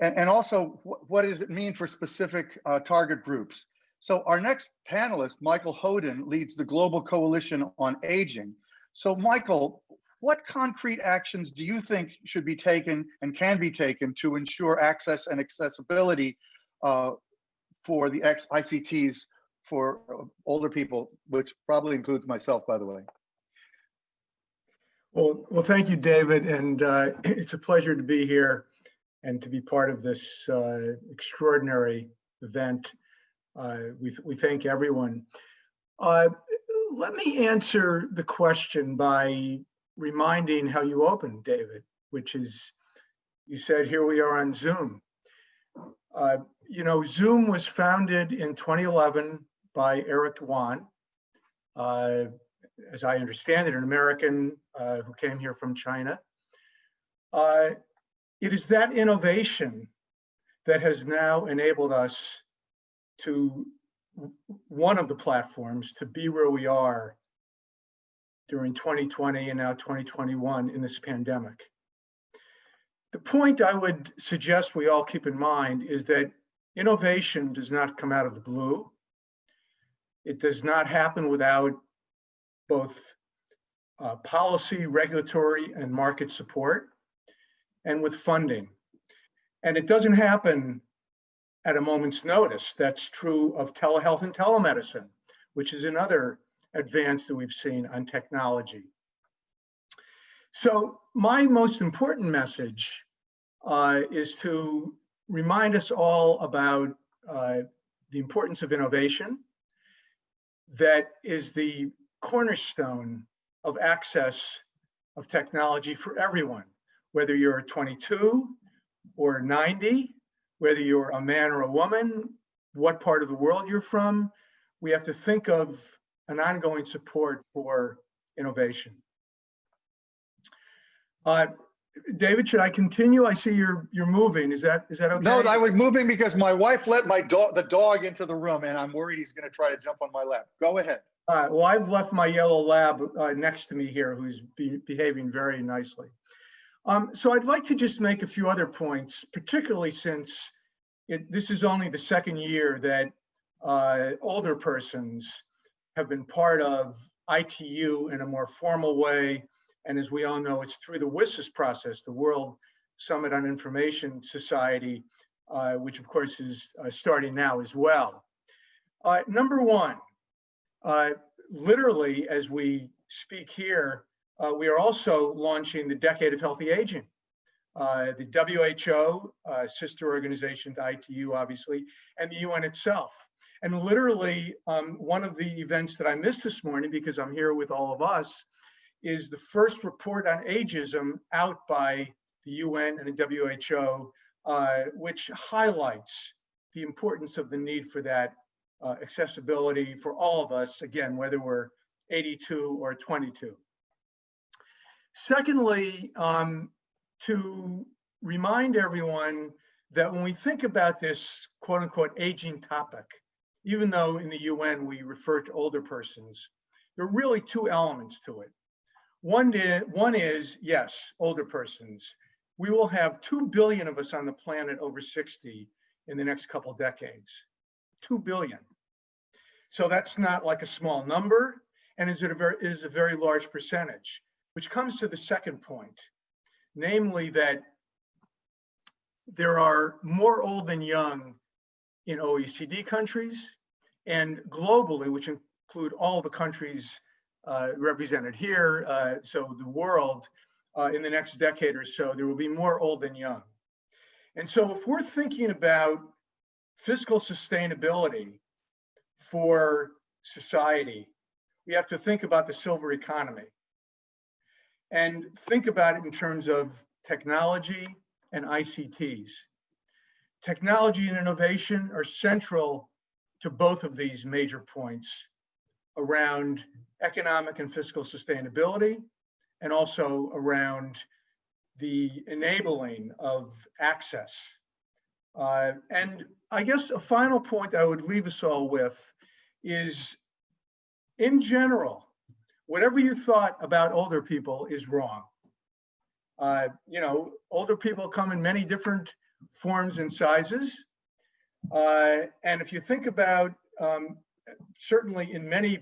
and, and also wh- what does it mean for specific uh, target groups? So our next panelist, Michael Hodin, leads the Global Coalition on Aging. So Michael, what concrete actions do you think should be taken and can be taken to ensure access and accessibility uh, for the X ICTs for uh, older people, which probably includes myself, by the way? Well, well, thank you, David, and uh, it's a pleasure to be here and to be part of this uh, extraordinary event. Uh, we, we thank everyone. Uh, let me answer the question by reminding how you opened, David, which is you said, here we are on Zoom. Uh, you know, Zoom was founded in 2011 by Eric Yuan. Uh, as I understand it, an American uh, who came here from China. Uh, it is that innovation that has now enabled us to one of the platforms to be where we are during 2020 and now 2021 in this pandemic. The point I would suggest we all keep in mind is that innovation does not come out of the blue. It does not happen without both uh, policy, regulatory, and market support, and with funding. And it doesn't happen at a moment's notice. That's true of telehealth and telemedicine, which is another advance that we've seen on technology. So my most important message uh, is to remind us all about uh, the importance of innovation that is the cornerstone of access of technology for everyone, whether you're 22 or 90, whether you're a man or a woman, what part of the world you're from, we have to think of an ongoing support for innovation. Uh, David, should I continue? I see you're you're moving. Is that is that okay? No, I was moving because my wife let my dog, the dog into the room and I'm worried he's gonna try to jump on my lap. Go ahead. All right, well, I've left my yellow lab uh, next to me here, who's be behaving very nicely. Um, so I'd like to just make a few other points, particularly since it, this is only the second year that uh, older persons have been part of ITU in a more formal way. And as we all know, it's through the WSIS process, the World Summit on Information Society, uh, which of course is uh, starting now as well. Uh, number one, uh, literally, as we speak here, uh, we are also launching the Decade of Healthy Aging. Uh, the WHO, sister organization to ITU, obviously, and the UN itself. And literally, um, one of the events that I missed this morning, because I'm here with all of us, is the first report on ageism out by the UN and the WHO, uh, which highlights the importance of the need for that uh, accessibility for all of us, again, whether we're 82 or 22. Secondly, um, to remind everyone that when we think about this quote unquote aging topic, even though in the UN we refer to older persons, there are really two elements to it. One is, one is yes, older persons. We will have 2 billion of us on the planet over 60 in the next couple decades. 2 billion. So that's not like a small number and is it a very, is a very large percentage, which comes to the second point namely that there are more old than young in OECD countries and globally, which include all the countries represented here, uh, so the world, uh, in the next decade or so, there will be more old than young. And so if we're thinking about fiscal sustainability for society, we have to think about the silver economy and think about it in terms of technology and ICTs. Technology and innovation are central to both of these major points around economic and fiscal sustainability and also around the enabling of access. Uh, and I guess a final point I would leave us all with is in general, whatever you thought about older people is wrong. Uh, you know, older people come in many different forms and sizes. Uh, and if you think about, um, certainly in many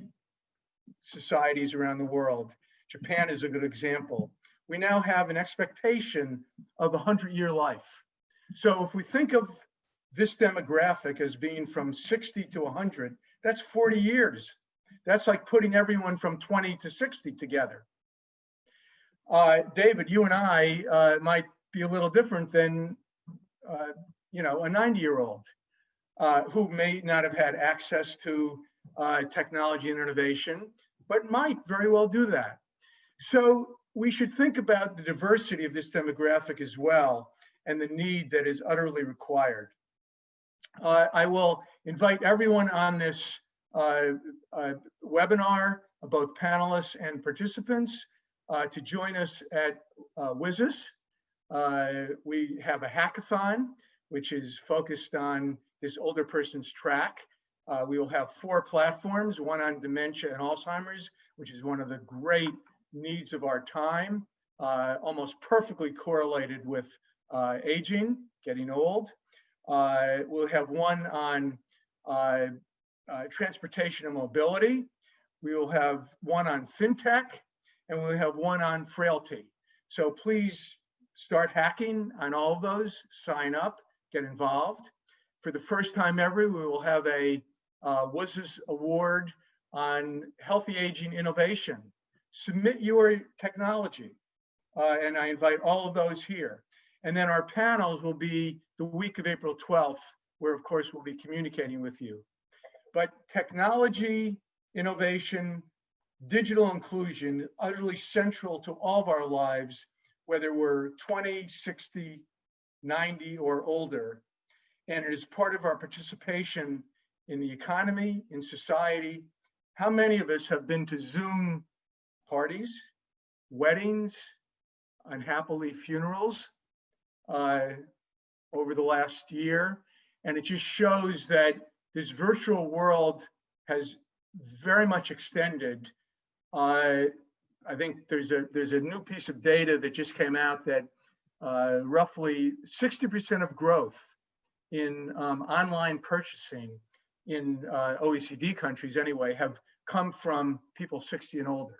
societies around the world, Japan is a good example. We now have an expectation of a 100 year life. So if we think of this demographic as being from 60 to 100, that's 40 years. That's like putting everyone from 20 to 60 together. Uh, David, you and I uh, might be a little different than, uh, you know, a 90 year old uh, who may not have had access to uh, technology and innovation, but might very well do that. So we should think about the diversity of this demographic as well and the need that is utterly required. Uh, I will invite everyone on this uh, uh, webinar, both panelists and participants, uh, to join us at WSIS. we have a hackathon, which is focused on this older person's track. Uh, we will have four platforms, one on dementia and Alzheimer's, which is one of the great needs of our time, uh, almost perfectly correlated with uh, aging, getting old. we'll have one on uh, transportation and mobility. We will have one on fintech and we'll have one on frailty. So please start hacking on all of those, sign up, get involved. For the first time ever, we will have a uh, WSIS award on healthy aging innovation. Submit your technology. Uh, and I invite all of those here. And then our panels will be the week of April 12th, where of course we'll be communicating with you. But technology, innovation, digital inclusion, utterly central to all of our lives, whether we're 20, 60, 90 or older. And it is part of our participation in the economy, in society. How many of us have been to Zoom parties, weddings, unhappily funerals uh, over the last year? And it just shows that this virtual world has very much extended. Uh, I think there's a there's a new piece of data that just came out that uh, roughly 60% of growth in um, online purchasing in uh, OECD countries anyway have come from people 60 and older.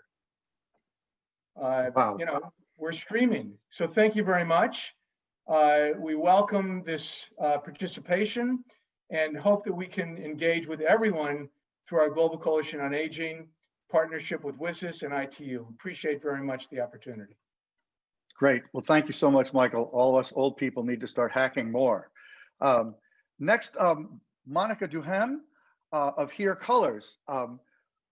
Uh, wow. You know, we're streaming. So thank you very much. Uh, we welcome this uh, participation. and hope that we can engage with everyone through our Global Coalition on Aging, partnership with WSIS and ITU. Appreciate very much the opportunity. Great. Well, thank you so much, Michael. All of us old people need to start hacking more. Um, next, um, Monica Duhem uh, of Hear Colors. Um,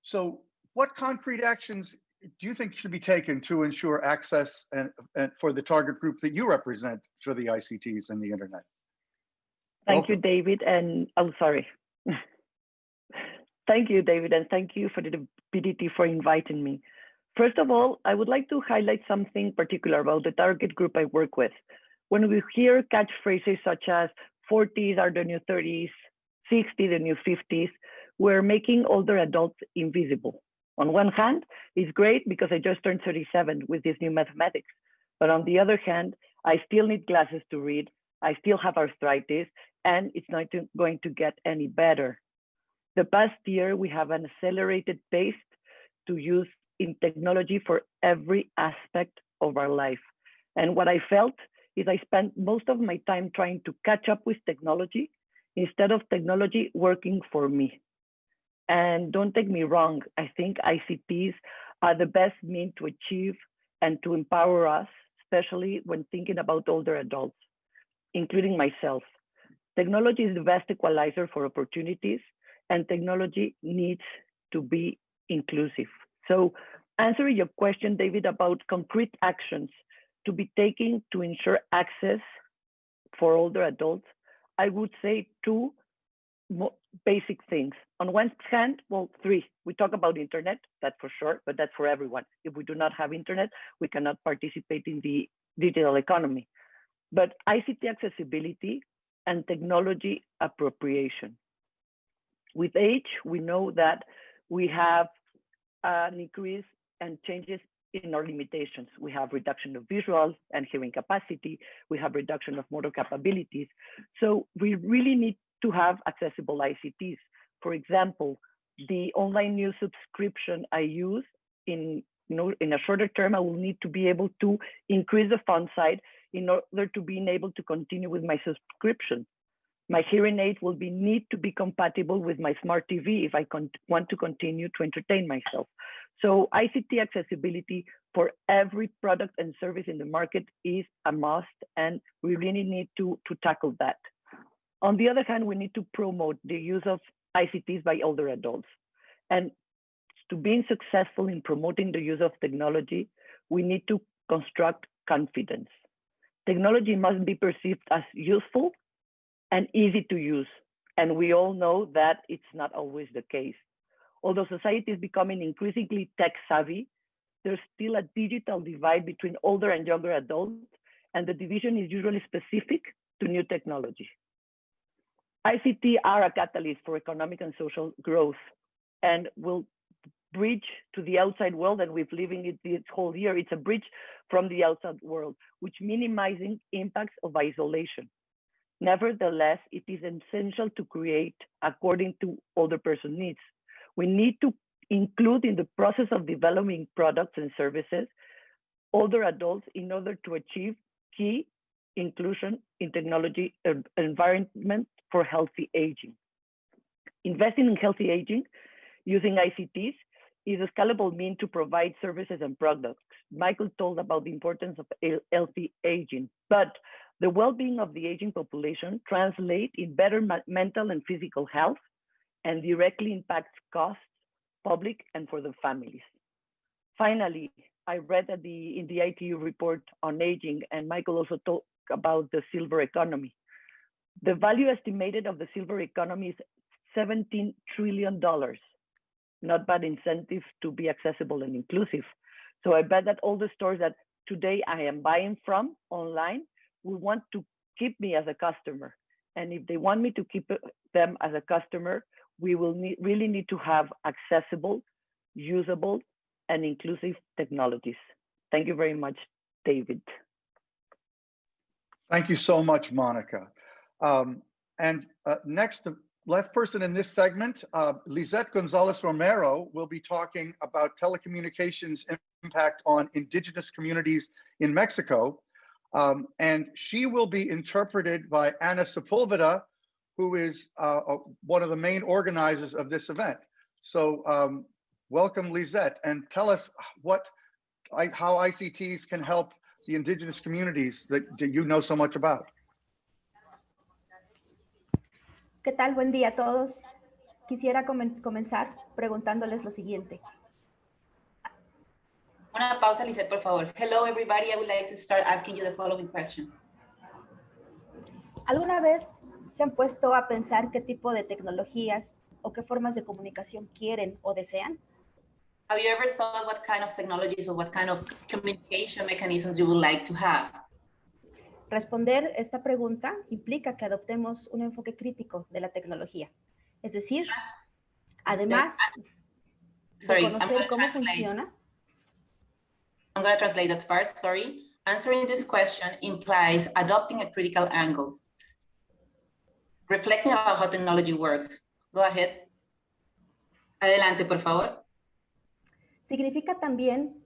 so what concrete actions do you think should be taken to ensure access and, and for the target group that you represent for the ICTs and the internet? Thank you, David. And I'm sorry. thank you, David, and thank you for the ability for inviting me. First of all, I would like to highlight something particular about the target group I work with. When we hear catchphrases such as 40s are the new 30s, 60 the new 50s, we're making older adults invisible. On one hand, it's great because I just turned 37 with this new mathematics. But on the other hand, I still need glasses to read. I still have arthritis and it's not going to get any better. The past year, we have an accelerated pace to use in technology for every aspect of our life. And what I felt is I spent most of my time trying to catch up with technology instead of technology working for me. And don't take me wrong, I think ICTs are the best means to achieve and to empower us, especially when thinking about older adults, including myself. Technology is the best equalizer for opportunities and technology needs to be inclusive. So answering your question, David, about concrete actions to be taken to ensure access for older adults, I would say two basic things. On one hand, well, three, we talk about internet, that's for sure, but that's for everyone. If we do not have internet, we cannot participate in the digital economy. But ICT accessibility and technology appropriation. With age, we know that we have an increase and changes in our limitations. We have reduction of visual and hearing capacity. We have reduction of motor capabilities. So we really need to have accessible ICTs. For example, the online news subscription I use in you know, in a shorter term, I will need to be able to increase the font size in order to be able to continue with my subscription. My hearing aid will be need to be compatible with my smart TV if I want to continue to entertain myself. So ICT accessibility for every product and service in the market is a must, and we really need to, to tackle that. On the other hand, we need to promote the use of ICTs by older adults. And to being successful in promoting the use of technology, we need to construct confidence. Technology must be perceived as useful and easy to use. And we all know that it's not always the case. Although society is becoming increasingly tech savvy, there's still a digital divide between older and younger adults, and the division is usually specific to new technology. ICT are a catalyst for economic and social growth and will bridge to the outside world and we've living it this whole year. It's a bridge from the outside world, which minimizing impacts of isolation. Nevertheless, it is essential to create according to older person needs. We need to include in the process of developing products and services older adults in order to achieve key inclusion in technology environment for healthy aging. Investing in healthy aging using ICTs is a scalable mean to provide services and products. Michael told about the importance of healthy aging, but the well-being of the aging population translate in better mental and physical health and directly impacts costs, public and for the families. Finally, I read that the in the ITU report on aging, and Michael also talked about the silver economy. The value estimated of the silver economy is $17 trillion. Not bad incentive to be accessible and inclusive. So I bet that all the stores that today I am buying from online will want to keep me as a customer. And if they want me to keep uh, them as a customer, we will need, really need to have accessible, usable, and inclusive technologies. Thank you very much, David. Thank you so much, Monica. Um, and uh, next, the last person in this segment, uh, Lizette Gonzalez Romero will be talking about telecommunications impact on indigenous communities in Mexico. Um, and she will be interpreted by Anna Sepulveda, who is uh, uh, one of the main organizers of this event. So um, welcome, Lisette, and tell us what, I, how ICTs can help the indigenous communities that, that you know so much about. ¿Qué tal? Buen día a todos. Quisiera comen- comenzar preguntándoles lo siguiente. Una pausa, Lisette, por favor. Hello, everybody. I would like to start asking you the following question. ¿Alguna vez se han puesto a pensar qué tipo de tecnologías o qué formas de comunicación quieren o desean? Have you ever thought what kind of technologies or what kind of communication mechanisms you would like to have? Responder esta pregunta implica que adoptemos un enfoque crítico de la tecnología. Es decir, además de conocer cómo funciona, I'm going to translate that part, sorry. Answering this question implies adopting a critical angle. Reflecting about how technology works. Go ahead. Adelante, por favor. significa también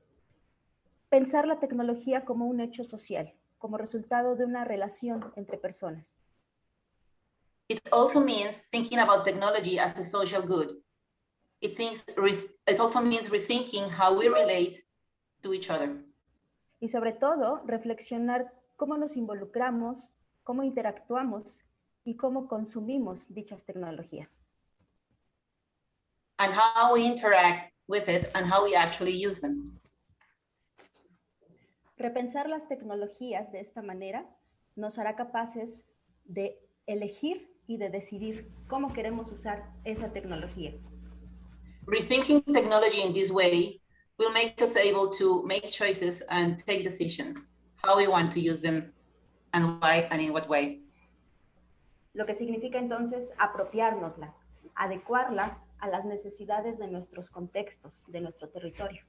pensar la tecnología como un hecho social, como resultado de una relación entre personas. It also means thinking about technology as a social good. It, thinks, it also means rethinking how we relate to each other. Y sobre todo, reflexionar cómo nos involucramos, cómo interactuamos y cómo consumimos dichas tecnologías. and how we interact with it and how we actually use them. Repensar las tecnologías de esta manera nos hará capaces de elegir y de decidir cómo queremos usar esa tecnología. Rethinking technology in this way will make us able to make choices and take decisions, how we want to use them and why and in what way. Lo que significa entonces apropiárnosla, adecuarla a las necesidades de nuestros contextos, de nuestro territorio.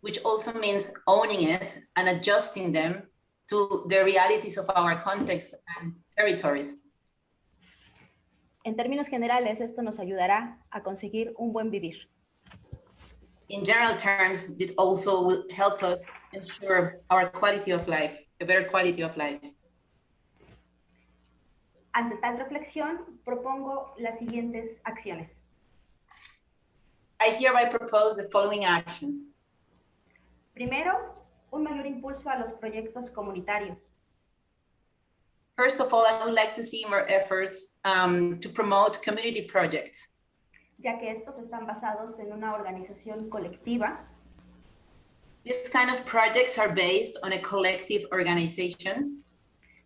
Which also means owning it and adjusting them to the realities of our context and territories. En términos generales, esto nos ayudará a conseguir un buen vivir. In general terms, this also will help us ensure our quality of life, a better quality of life. Ante tal reflexión, propongo las siguientes acciones. I hereby propose the following actions. Primero, un mayor impulso a los proyectos comunitarios. First of all, I would like to see more efforts um, to promote community projects, ya que estos están basados en una organización colectiva These kind of projects are based on a collective organization.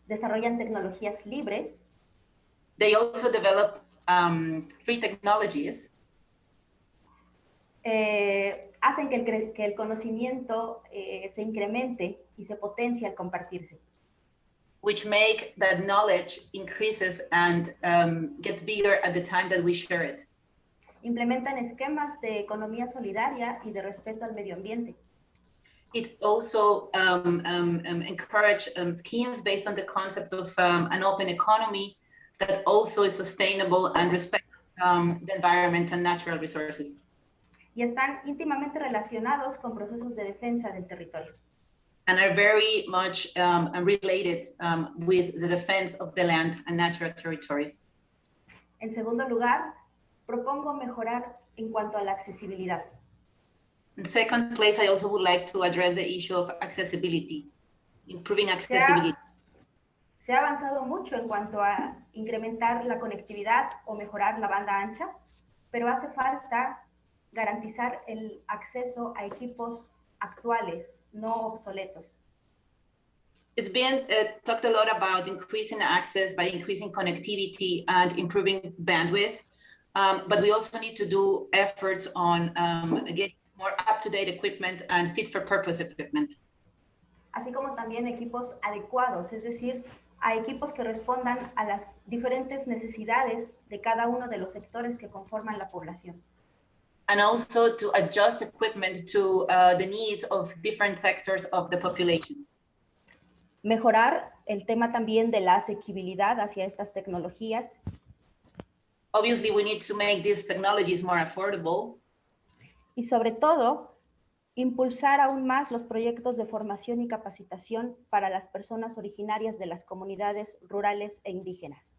desarrollan tecnologías libres They also develop um, free technologies eh, hacen que el, que el conocimiento eh, se incremente y se potencie al compartirse. which make that knowledge increases and um, gets bigger at the time that we share it. Implementan esquemas de economía solidaria y de respeto al medio ambiente. It also um, um, um, encourage um, schemes based on the concept of um, an open economy that also is sustainable and respect um, the environment and natural resources. y están íntimamente relacionados con procesos de defensa del territorio. and are very much um, related um, with the defense of the land and natural territories. En segundo lugar, propongo mejorar en cuanto a la accesibilidad. In second place, I also would like to address the issue of accessibility, improving accessibility. Se ha avanzado mucho en cuanto a incrementar la conectividad o mejorar la banda ancha, pero hace falta garantizar el acceso a equipos actuales, no obsoletos. It's been uh, talked a lot about increasing access by increasing connectivity and improving bandwidth. Um, but we also need to do efforts on um, getting more up-to-date equipment and fit-for-purpose equipment. así como también equipos adecuados, es decir, a equipos que respondan a las diferentes necesidades de cada uno de los sectores que conforman la población. and also to adjust equipment to uh, the needs of different sectors of the population. Mejorar el tema también de la asequibilidad hacia estas tecnologías Obviously, we need to make these technologies more affordable y sobre todo impulsar aún más los proyectos de formación y capacitación para las personas originarias de las comunidades rurales e indígenas.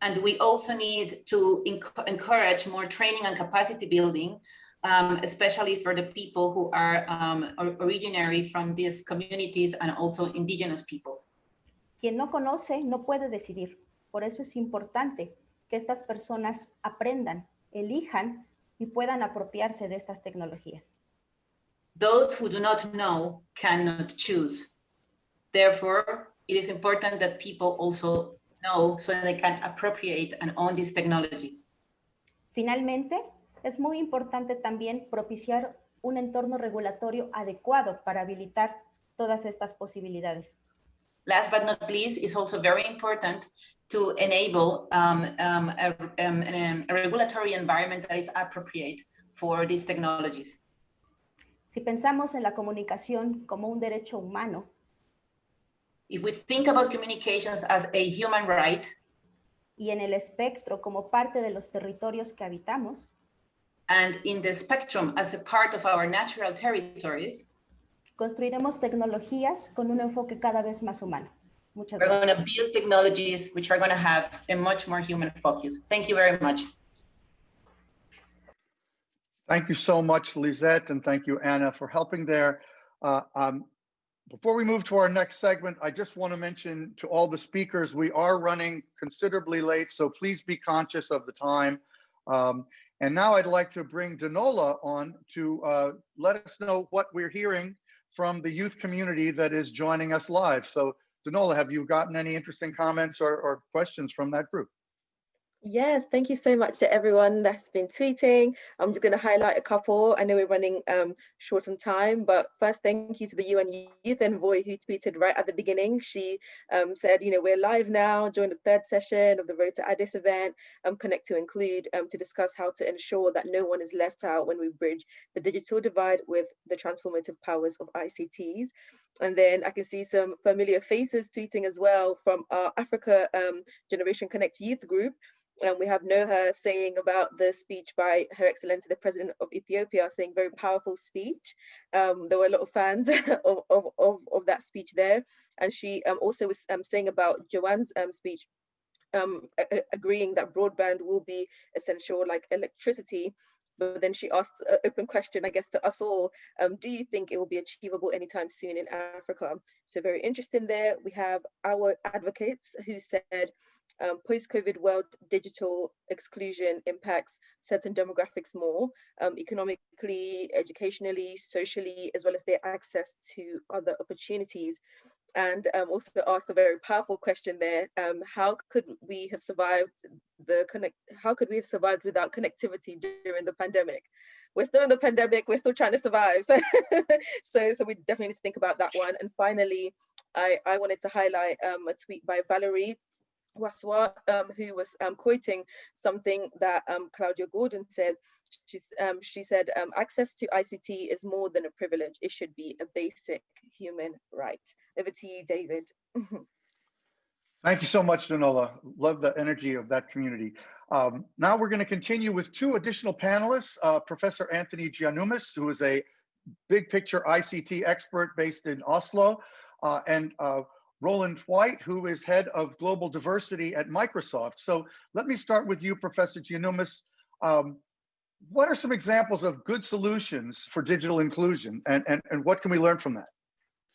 And we also need to encourage more training and capacity building, um, especially for the people who are um, originary from these communities and also indigenous peoples. Quien no conoce no puede decidir. Por eso es importante que estas personas aprendan, elijan y puedan apropiarse de estas tecnologías. Those who do not know cannot choose. Therefore, it is important that people also know so they can appropriate and own these technologies. Finalmente, es muy importante también propiciar un entorno regulatorio adecuado para habilitar todas estas posibilidades. Last but not least, it's also very important to enable um, um, a, um, a regulatory environment that is appropriate for these technologies. Si pensamos en la comunicación como un derecho humano, if we think about communications as a human right, y en el espectro como parte de los territorios que habitamos, and in the spectrum as a part of our natural territories, construiremos tecnologías con un enfoque cada vez más humano. Muchas We're going to build technologies which are going to have a much more human focus. Thank you very much. Thank you so much, Lisette, and thank you, Anna, for helping there. Uh, um, before we move to our next segment, I just want to mention to all the speakers, we are running considerably late, so please be conscious of the time. Um, and now I'd like to bring Danola on to uh, let us know what we're hearing from the youth community that is joining us live. So Danola, have you gotten any interesting comments or, or questions from that group? Yes, thank you so much to everyone that's been tweeting. I'm just going to highlight a couple. I know we're running um, short on time, but first, thank you to the UN Youth Envoy who tweeted right at the beginning. She um, said, you know, we're live now, join the third session of the Road to Addis event, um, Connect to Include, um, to discuss how to ensure that no one is left out when we bridge the digital divide with the transformative powers of ICTs. And then I can see some familiar faces tweeting as well from our Africa um, Generation Connect Youth group. And we have Noha saying about the speech by Her Excellency, the President of Ethiopia, saying very powerful speech. Um, there were a lot of fans of, of, of, of, that speech there. And she um, also was um, saying about Joanne's um, speech, um, agreeing that broadband will be essential like electricity. But then she asked an open question, I guess, to us all. Um, do you think it will be achievable anytime soon in Africa? So very interesting there. We have our advocates who said um, post-COVID world digital exclusion impacts certain demographics more, um, economically, educationally, socially, as well as their access to other opportunities. And um, also asked a very powerful question there, um, how could we have survived the connect, how could we have survived without connectivity during the pandemic? We're still in the pandemic, we're still trying to survive. So, so, so we definitely need to think about that one. And finally, I, I wanted to highlight um, a tweet by Valerie Waswa, um, who was um, quoting something that um, Claudia Gordon said. She's, um, she said, um, access to ICT is more than a privilege. It should be a basic human right. Over to you, David. Thank you so much, Danola. Love the energy of that community. Um, now we're going to continue with two additional panelists, uh, Professor Anthony Giannoumis, who is a big picture ICT expert based in Oslo, uh, and uh, Roland White, who is head of global diversity at Microsoft. So let me start with you, Professor Giannoumis. Um, what are some examples of good solutions for digital inclusion and, and, and what can we learn from that?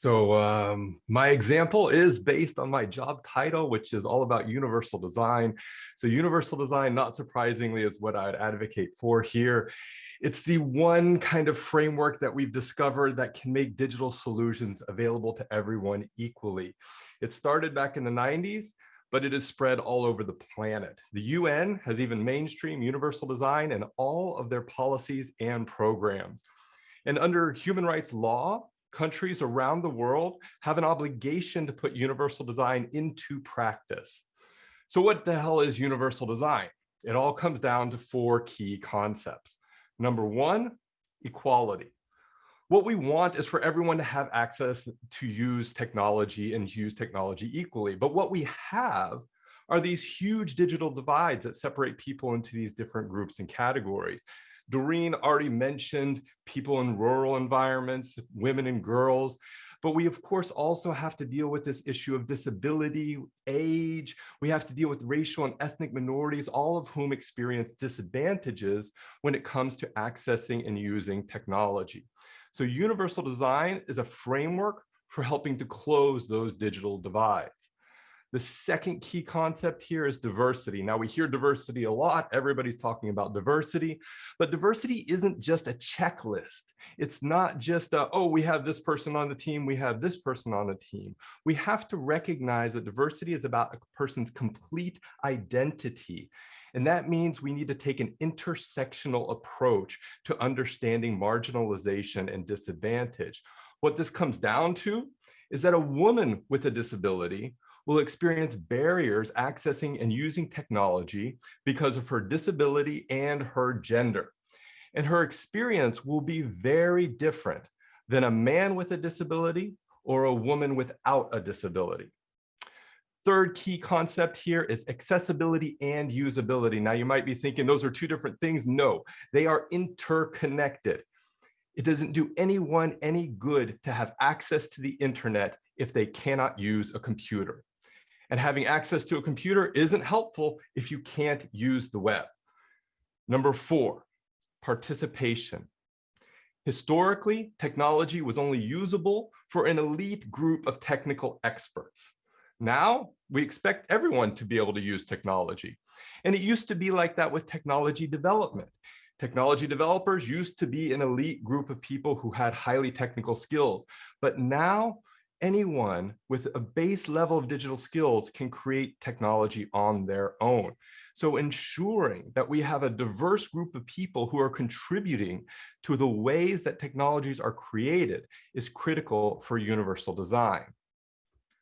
So um, my example is based on my job title, which is all about universal design. So universal design, not surprisingly, is what I'd advocate for here. It's the one kind of framework that we've discovered that can make digital solutions available to everyone equally. It started back in the 90s, but it is spread all over the planet. The UN has even mainstream universal design in all of their policies and programs. And under human rights law, countries around the world have an obligation to put universal design into practice. So what the hell is universal design? It all comes down to four key concepts. Number one, equality. What we want is for everyone to have access to use technology and use technology equally. But what we have are these huge digital divides that separate people into these different groups and categories. Doreen already mentioned people in rural environments, women and girls, But we, of course, also have to deal with this issue of disability, age. We have to deal with racial and ethnic minorities, all of whom experience disadvantages when it comes to accessing and using technology. So universal design is a framework for helping to close those digital divides. The second key concept here is diversity. Now we hear diversity a lot. Everybody's talking about diversity, but diversity isn't just a checklist. It's not just, a, oh, we have this person on the team, we have this person on the team. We have to recognize that diversity is about a person's complete identity. And that means we need to take an intersectional approach to understanding marginalization and disadvantage. What this comes down to is that a woman with a disability will experience barriers accessing and using technology because of her disability and her gender. And her experience will be very different than a man with a disability or a woman without a disability. Third key concept here is accessibility and usability. Now you might be thinking those are two different things. No, they are interconnected. It doesn't do anyone any good to have access to the internet if they cannot use a computer. And having access to a computer isn't helpful if you can't use the web. Number four, participation. Historically, technology was only usable for an elite group of technical experts. Now, we expect everyone to be able to use technology. And it used to be like that with technology development. Technology developers used to be an elite group of people who had highly technical skills. But now anyone with a base level of digital skills can create technology on their own. So ensuring that we have a diverse group of people who are contributing to the ways that technologies are created is critical for universal design.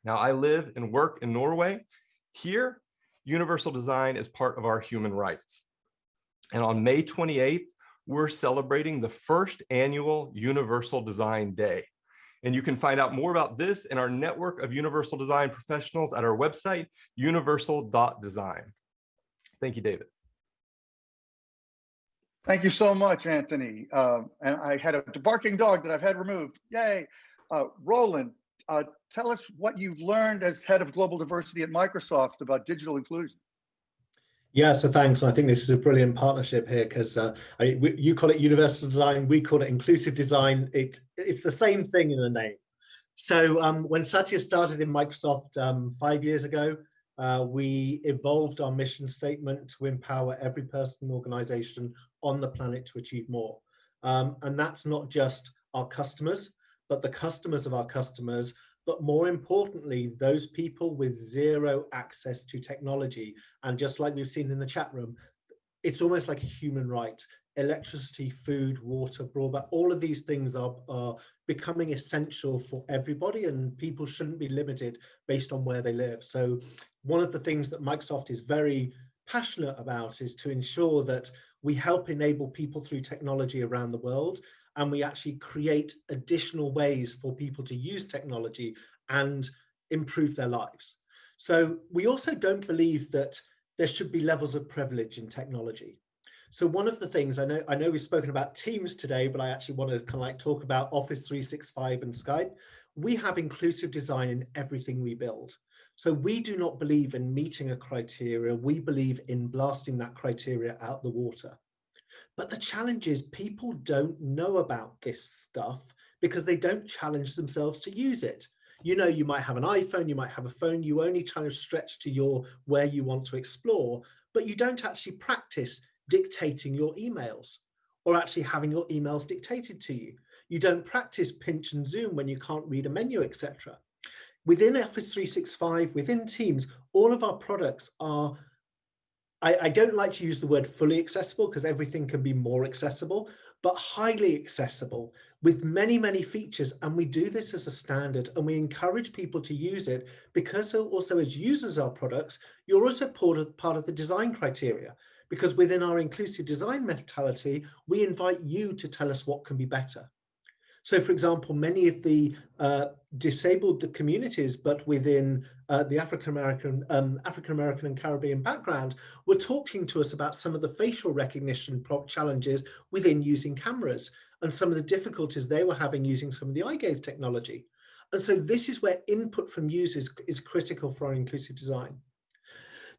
Now I live and work in Norway. Here, universal design is part of our human rights. And on May 28th, we're celebrating the first annual Universal Design Day. And you can find out more about this in our network of universal design professionals at our website, universal.design. Thank you, David. Thank you so much, Anthony. Uh, and I had a barking dog that I've had removed. Yay. Uh, Roland, uh, tell us what you've learned as head of global diversity at Microsoft about digital inclusion. Yeah, so thanks. I think this is a brilliant partnership here because uh, you call it universal design, we call it inclusive design. It, it's the same thing in the name. So um, when Satya started in Microsoft um, five years ago, uh, we evolved our mission statement to empower every person and organization on the planet to achieve more. Um, and that's not just our customers, but the customers of our customers but more importantly, those people with zero access to technology. And just like we've seen in the chat room, it's almost like a human right. Electricity, food, water, broadband, all of these things are, are becoming essential for everybody and people shouldn't be limited based on where they live. So one of the things that Microsoft is very passionate about is to ensure that we help enable people through technology around the world and we actually create additional ways for people to use technology and improve their lives. So we also don't believe that there should be levels of privilege in technology. So one of the things I know, I know we've spoken about Teams today, but I actually want to kind of like talk about Office 365 and Skype. We have inclusive design in everything we build. So we do not believe in meeting a criteria. We believe in blasting that criteria out the water. But the challenge is people don't know about this stuff because they don't challenge themselves to use it. You know, you might have an iPhone, you might have a phone, you only kind of stretch to your where you want to explore, but you don't actually practice dictating your emails or actually having your emails dictated to you. You don't practice pinch and zoom when you can't read a menu, etc. Within Office 365, within Teams, all of our products are I, I don't like to use the word fully accessible because everything can be more accessible, but highly accessible with many, many features. And we do this as a standard and we encourage people to use it because also as users of our products, you're also part of, part of the design criteria because within our inclusive design mentality, we invite you to tell us what can be better. So for example, many of the uh, disabled communities, but within uh, the African-American um, African-American and Caribbean background, were talking to us about some of the facial recognition challenges within using cameras and some of the difficulties they were having using some of the eye gaze technology. And so this is where input from users is critical for our inclusive design.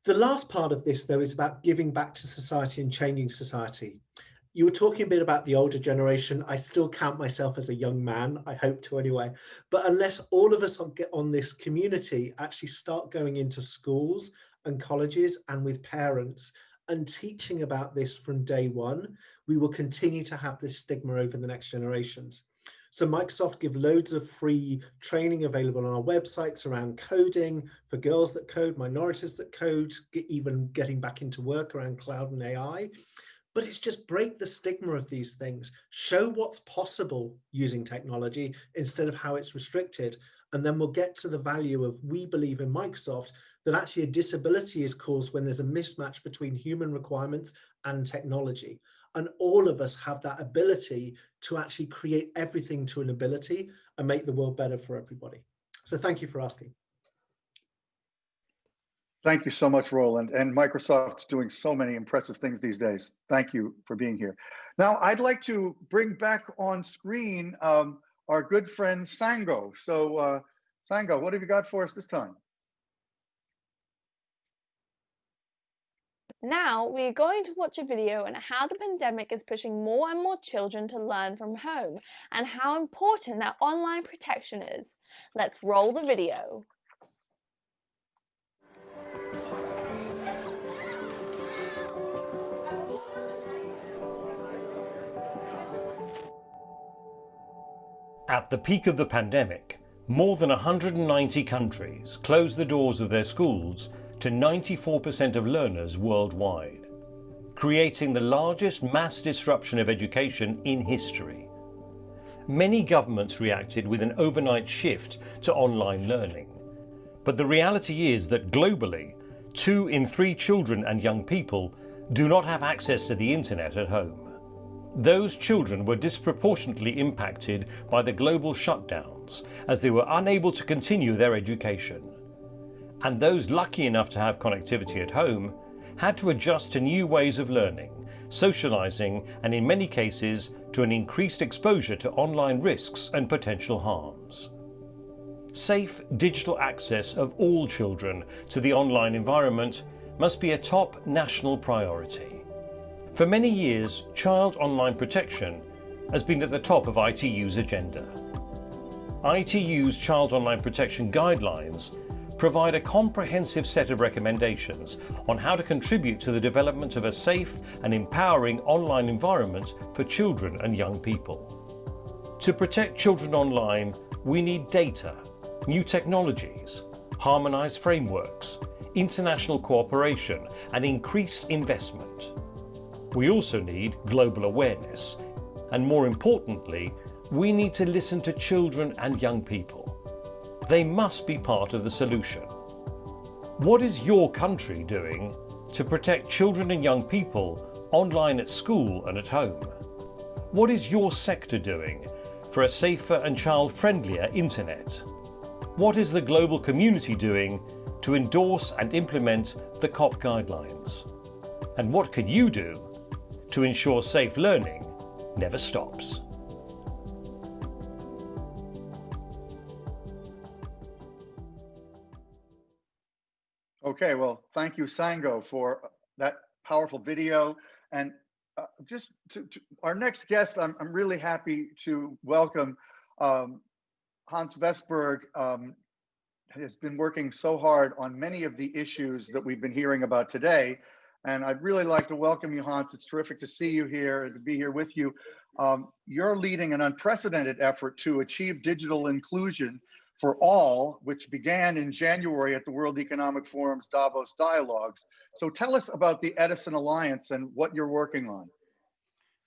The last part of this, though, is about giving back to society and changing society. You were talking a bit about the older generation. I still count myself as a young man, I hope to anyway. But unless all of us get on this community actually start going into schools and colleges and with parents and teaching about this from day one, we will continue to have this stigma over the next generations. So Microsoft give loads of free training available on our websites around coding for girls that code, minorities that code, get, even getting back into work around cloud and AI. But it's just break the stigma of these things, show what's possible using technology instead of how it's restricted. And then we'll get to the value of we believe in Microsoft that actually a disability is caused when there's a mismatch between human requirements and technology. And all of us have that ability to actually create everything to an ability and make the world better for everybody. So thank you for asking. Thank you so much, Roland. And Microsoft's doing so many impressive things these days. Thank you for being here. Now, I'd like to bring back on screen um, our good friend Sango. So uh, Sango, what have you got for us this time? Now we're going to watch a video on how the pandemic is pushing more and more children to learn from home and how important that online protection is. Let's roll the video. At the peak of the pandemic, more than 190 countries closed the doors of their schools to 94% of learners worldwide, creating the largest mass disruption of education in history. Many governments reacted with an overnight shift to online learning. But the reality is that globally, two in three children and young people do not have access to the internet at home. Those children were disproportionately impacted by the global shutdowns as they were unable to continue their education and those lucky enough to have connectivity at home had to adjust to new ways of learning, socializing, and in many cases to an increased exposure to online risks and potential harms. Safe digital access of all children to the online environment must be a top national priority. For many years, child online protection has been at the top of ITU's agenda. ITU's Child Online Protection Guidelines provide a comprehensive set of recommendations on how to contribute to the development of a safe and empowering online environment for children and young people. To protect children online, we need data, new technologies, harmonized frameworks, international cooperation and increased investment. We also need global awareness and more importantly, we need to listen to children and young people. They must be part of the solution. What is your country doing to protect children and young people online at school and at home? What is your sector doing for a safer and child-friendlier internet? What is the global community doing to endorse and implement the COP guidelines? And what can you do to ensure safe learning never stops? Okay, well, thank you, Sango, for that powerful video. And uh, just to, to, our next guest, I'm, I'm really happy to welcome um, Hans Vestberg. Um, has been working so hard on many of the issues that we've been hearing about today. And I'd really like to welcome you, Hans. It's terrific to see you here and to be here with you. Um, you're leading an unprecedented effort to achieve digital inclusion for All, which began in January at the World Economic Forum's Davos Dialogues. So tell us about the Edison Alliance and what you're working on.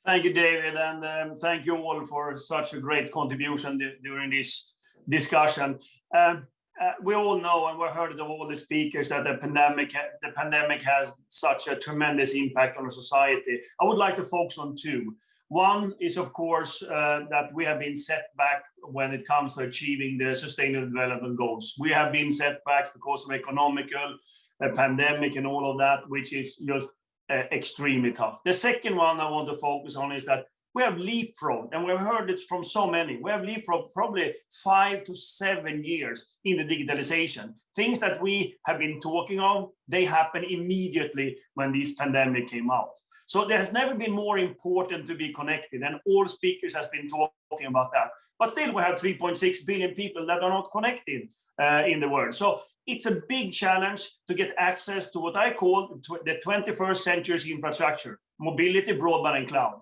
Thank you, David, and um, thank you all for such a great contribution during this discussion. Um, uh, we all know and we heard of all the speakers that the pandemic the pandemic has such a tremendous impact on our society. I would like to focus on two. One is, of course, uh, that we have been set back when it comes to achieving the sustainable development goals. We have been set back because of economical, a pandemic and all of that, which is just uh, extremely tough. The second one I want to focus on is that we have leapfrogged, and we've heard it from so many. We have leapfrogged probably five to seven years in the digitalization. Things that we have been talking of, they happen immediately when this pandemic came out. So there has never been more important to be connected, and all speakers has been talking about that. But still, we have 3.6 billion people that are not connected uh, in the world. So it's a big challenge to get access to what I call the 21st century's infrastructure, mobility, broadband, and cloud.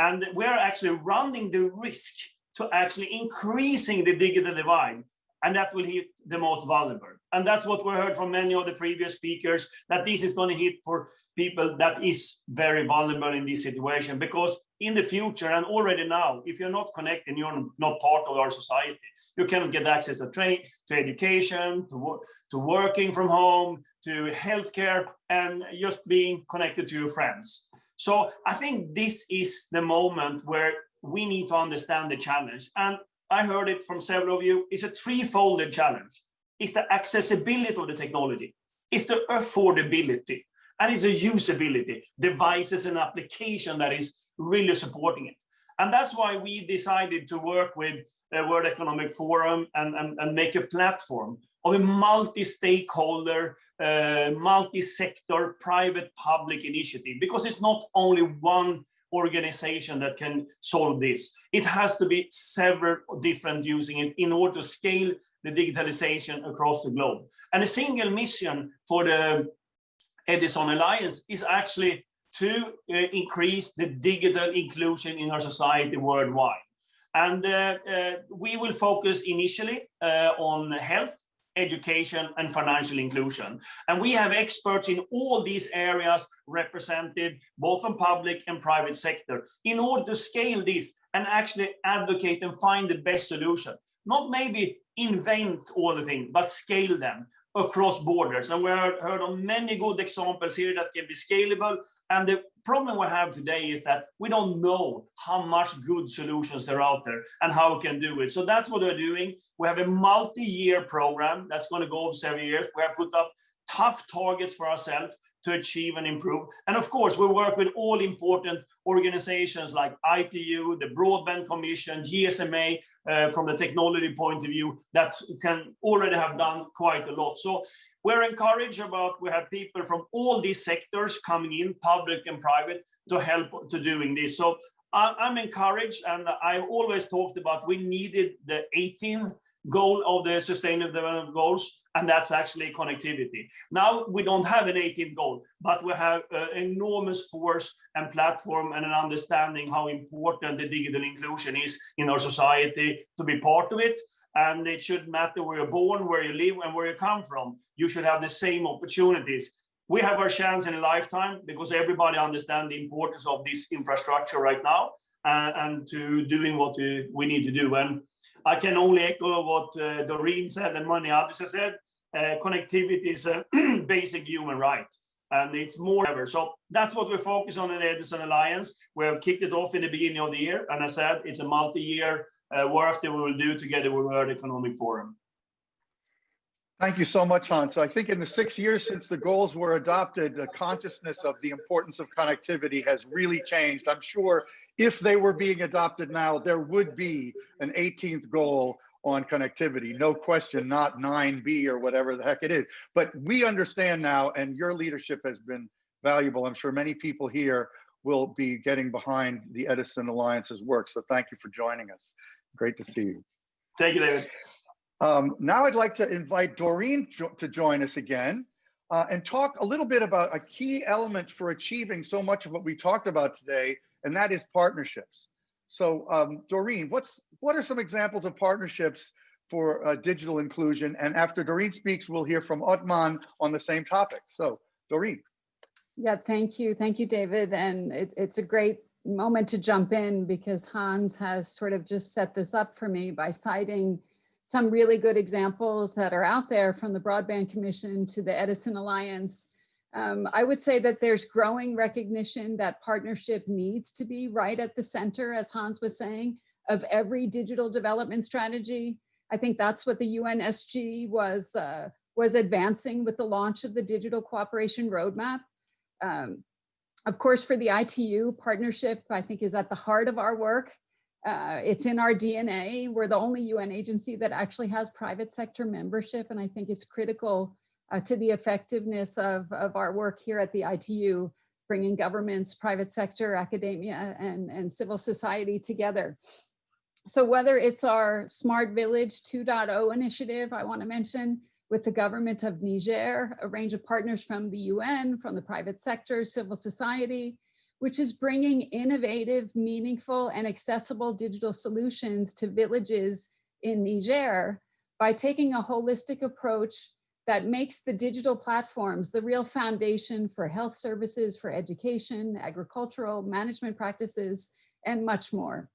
And we're actually running the risk to actually increasing the digital divide and that will hit the most vulnerable. And that's what we heard from many of the previous speakers, that this is going to hit for people that is very vulnerable in this situation. Because in the future and already now, if you're not connected, you're not part of our society. You cannot get access to train, to education, to, to working from home, to healthcare, and just being connected to your friends. So I think this is the moment where we need to understand the challenge. And I heard it from several of you, it's a threefold challenge. It's the accessibility of the technology, it's the affordability, and it's the usability, devices and application that is really supporting it. And that's why we decided to work with the World Economic Forum and, and, and make a platform of a multi-stakeholder, uh, multi-sector, private public initiative, because it's not only one organization that can solve this. It has to be several different using it in order to scale the digitalization across the globe. And a single mission for the Edison Alliance is actually to uh, increase the digital inclusion in our society worldwide. And uh, uh, we will focus initially uh, on health, education and financial inclusion. And we have experts in all these areas represented both from public and private sector in order to scale this and actually advocate and find the best solution. Not maybe invent all the things, but scale them across borders. And we heard, of many good examples here that can be scalable. And the problem we have today is that we don't know how much good solutions are out there and how we can do it. So that's what we're doing. We have a multi-year program that's going to go over several years. We have put up tough targets for ourselves to achieve and improve. And of course, we work with all important organizations like ITU, the Broadband Commission, GSMA, uh, from the technology point of view, that can already have done quite a lot. So we're encouraged about, we have people from all these sectors coming in, public and private, to help to doing this. So I'm encouraged, and I always talked about we needed the 18th goal of the Sustainable Development Goals and that's actually connectivity. Now we don't have an 18th goal, but we have uh, enormous force and platform and an understanding how important the digital inclusion is in our society to be part of it. And it should matter where you're born, where you live, and where you come from. You should have the same opportunities. We have our chance in a lifetime because everybody understands the importance of this infrastructure right now uh, and to doing what we, need to do. And I can only echo what uh, Doreen said and many others have said. Uh, connectivity is a basic human right and it's more ever. So that's what we focus on in the Edison Alliance. We have kicked it off in the beginning of the year. And I said, it's a multi-year uh, work that we will do together with World Economic Forum. Thank you so much, Hans. I think in the six years since the goals were adopted, the consciousness of the importance of connectivity has really changed. I'm sure if they were being adopted now, there would be an 18th goal on connectivity, no question, not 9B or whatever the heck it is. But we understand now, and your leadership has been valuable. I'm sure many people here will be getting behind the Edison Alliance's work. So thank you for joining us. Great to see you. Thank you, David. Um, now I'd like to invite Doreen to join us again uh, and talk a little bit about a key element for achieving so much of what we talked about today, and that is partnerships. So um, Doreen, what's what are some examples of partnerships for uh, digital inclusion? And after Doreen speaks, we'll hear from Otman on the same topic. So Doreen. Yeah, thank you. Thank you, David. And it, it's a great moment to jump in because Hans has sort of just set this up for me by citing some really good examples that are out there from the Broadband Commission to the Edison Alliance. Um, I would say that there's growing recognition that partnership needs to be right at the center, as Hans was saying, of every digital development strategy. I think that's what the UNSG was, uh, was advancing with the launch of the Digital Cooperation Roadmap. Um, Of course, for the ITU partnership, I think is at the heart of our work. Uh, it's in our DNA. We're the only UN agency that actually has private sector membership. And I think it's critical uh, to the effectiveness of, of our work here at the ITU, bringing governments, private sector, academia, and, and civil society together. So whether it's our Smart Village 2.0 initiative, I wanna mention, with the government of Niger, a range of partners from the UN, from the private sector, civil society, which is bringing innovative, meaningful, and accessible digital solutions to villages in Niger by taking a holistic approach that makes the digital platforms the real foundation for health services, for education, agricultural, management practices, and much more.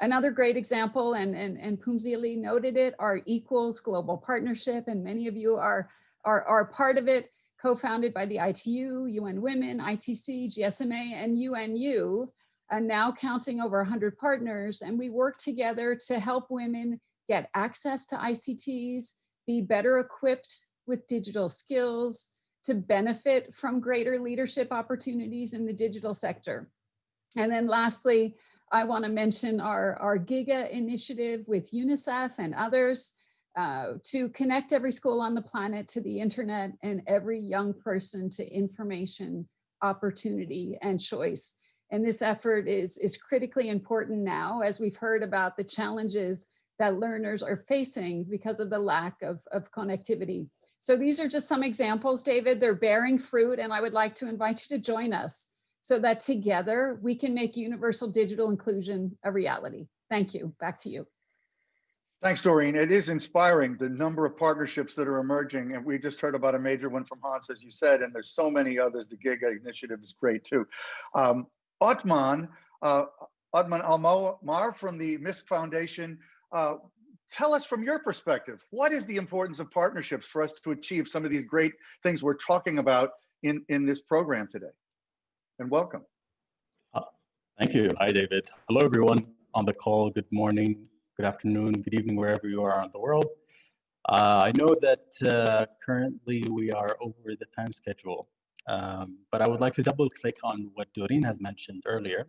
Another great example, and, and, and Phumzile noted it, our Equals Global Partnership, and many of you are, are, are part of it, co-founded by the ITU, UN Women, ITC, GSMA, and UNU, and now counting over 100 partners. And we work together to help women get access to ICTs, be better equipped with digital skills, to benefit from greater leadership opportunities in the digital sector. And then lastly, I want to mention our, our GIGA initiative with UNICEF and others uh, to connect every school on the planet to the internet and every young person to information, opportunity, and choice. And this effort is, is critically important now as we've heard about the challenges that learners are facing because of the lack of, of connectivity. So these are just some examples, David. They're bearing fruit, and I would like to invite you to join us so that together we can make universal digital inclusion a reality. Thank you. Back to you. Thanks, Doreen. It is inspiring the number of partnerships that are emerging. And we just heard about a major one from Hans, as you said, and there's so many others. The GIGA initiative is great too. Um, Otman, uh, Otman Almar from the Misk Foundation, uh, tell us from your perspective, what is the importance of partnerships for us to achieve some of these great things we're talking about in, in this program today? and welcome. Uh, thank you. Hi, David. Hello, everyone on the call. Good morning, good afternoon, good evening, wherever you are in the world. Uh, I know that uh, currently we are over the time schedule, um, but I would like to double click on what Doreen has mentioned earlier,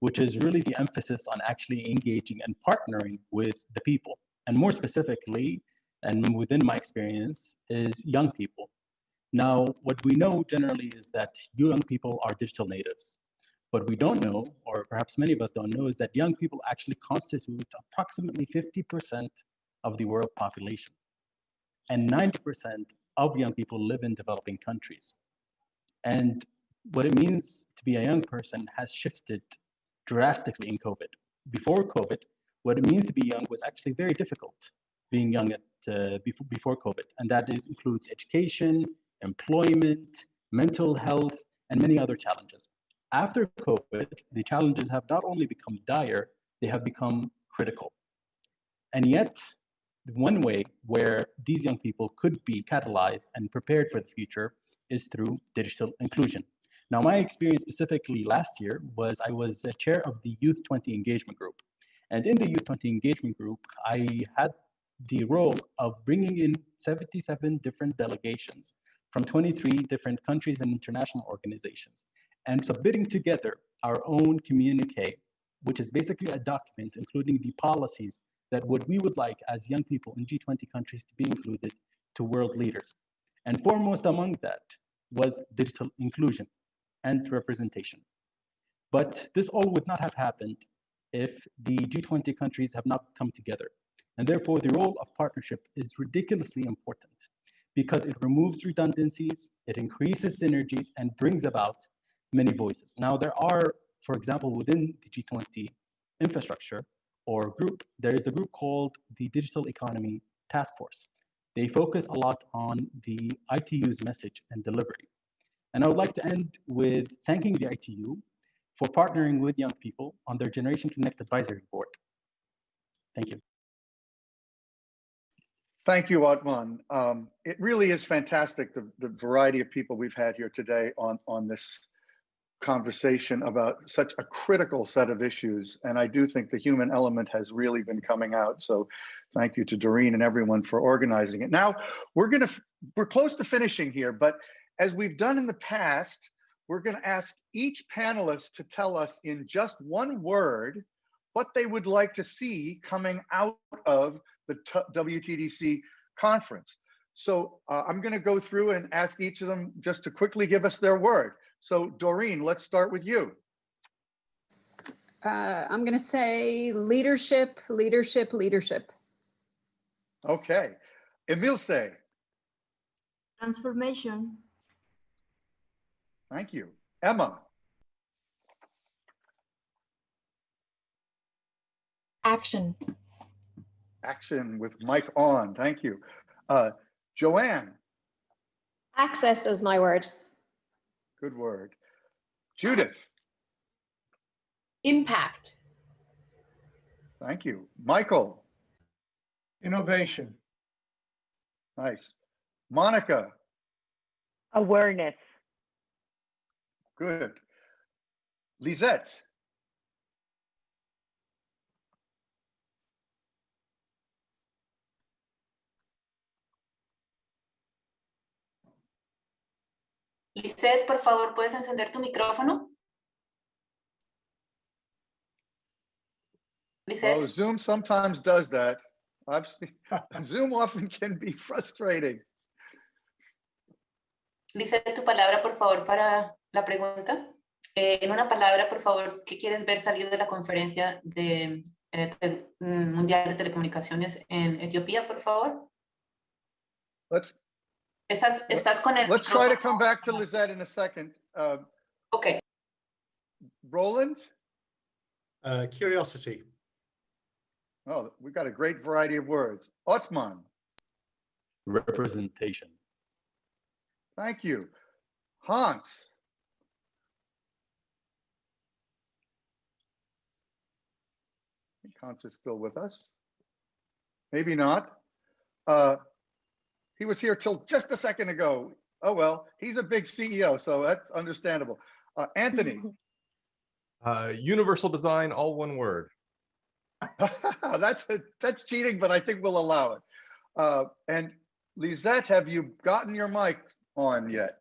which is really the emphasis on actually engaging and partnering with the people. And more specifically, and within my experience, is young people. Now, what we know generally is that young people are digital natives. What we don't know, or perhaps many of us don't know, is that young people actually constitute approximately 50% of the world population. And 90% of young people live in developing countries. And what it means to be a young person has shifted drastically in COVID. Before COVID, what it means to be young was actually very difficult being young at, uh, before, before COVID. And that is, includes education, employment, mental health, and many other challenges. After COVID, the challenges have not only become dire, they have become critical. And yet, one way where these young people could be catalyzed and prepared for the future is through digital inclusion. Now, my experience specifically last year was I was a chair of the Youth 20 Engagement Group. And in the Youth 20 Engagement Group, I had the role of bringing in 77 different delegations from 23 different countries and international organizations and submitting together our own communique, which is basically a document including the policies that what we would like as young people in G20 countries to be included to world leaders. And foremost among that was digital inclusion and representation. But this all would not have happened if the G20 countries have not come together. And therefore, the role of partnership is ridiculously important because it removes redundancies, it increases synergies, and brings about many voices. Now, there are, for example, within the G20 infrastructure or group, there is a group called the Digital Economy Task Force. They focus a lot on the ITU's message and delivery. And I would like to end with thanking the ITU for partnering with young people on their Generation Connect Advisory Board. Thank you. Thank you, Otman. Um, it really is fantastic, the, the variety of people we've had here today on, on this conversation about such a critical set of issues. And I do think the human element has really been coming out. So thank you to Doreen and everyone for organizing it. Now, we're gonna, we're close to finishing here, but as we've done in the past, we're going to ask each panelist to tell us in just one word what they would like to see coming out of the WTDC conference. So uh, I'm going to go through and ask each of them just to quickly give us their word. So Doreen, let's start with you. Uh, I'm going to say leadership, leadership, leadership. Okay. Emilce. Transformation. Thank you. Emma. Action. Action with mic on. Thank you. Uh, Joanne. Access is my word. Good word. Judith. Impact. Thank you. Michael. Innovation. Nice. Monica. Awareness. Good. Lisette. Lisette, por favor, ¿puedes encender tu micrófono? Lisette. Oh, Zoom sometimes does that. I've seen Zoom often can be frustrating. Lisette, tu palabra, por favor, para la pregunta. Eh, en una palabra, por favor, ¿qué quieres ver salir de la conferencia de, eh, mm, mundial de telecomunicaciones en Etiopía, por favor? Let's Estás, estás con el let's try to come back to Lizette in a second. Uh, okay. Roland. Uh, curiosity. Oh, we've got a great variety of words. Otman. Representation. Thank you. Hans. Hans is still with us. Maybe not. Uh, he was here till just a second ago. Oh, well, he's a big CEO, so that's understandable. Uh, Anthony. Uh, universal design, all one word. that's that's cheating, but I think we'll allow it. Uh, and Lisette, have you gotten your mic on yet?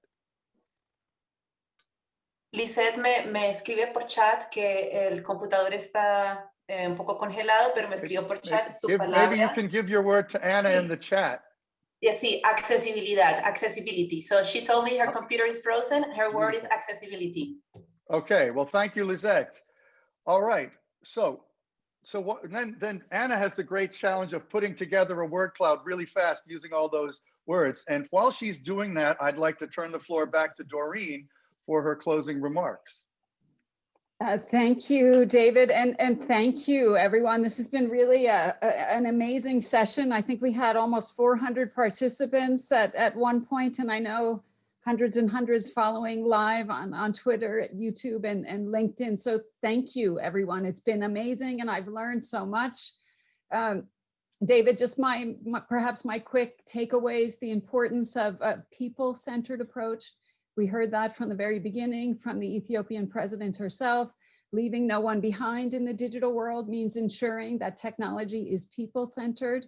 Lisette me, me escribe por chat que el computador está eh, un poco congelado, pero me escribió por chat su Give- maybe you can give your word to Anna in the chat. Yeah, sí, accesibilidad, accessibility. So she told me her computer is frozen. Her word is accessibility. Okay, well, thank you, Lizette. All right, so, so what, then, then Anna has the great challenge of putting together a word cloud really fast using all those words. And while she's doing that, I'd like to turn the floor back to Doreen for her closing remarks. Uh, thank you, David, and, and thank you, everyone. This has been really a, a- an amazing session. I think we had almost 400 participants at, at one point, and I know hundreds and hundreds following live on, on Twitter, YouTube, and, and LinkedIn. So thank you, everyone. It's been amazing, and I've learned so much. Um, David, just my, my perhaps my quick takeaways, the importance of a people-centered approach. We heard that from the very beginning from the Ethiopian president herself. Leaving no one behind in the digital world means ensuring that technology is people-centered.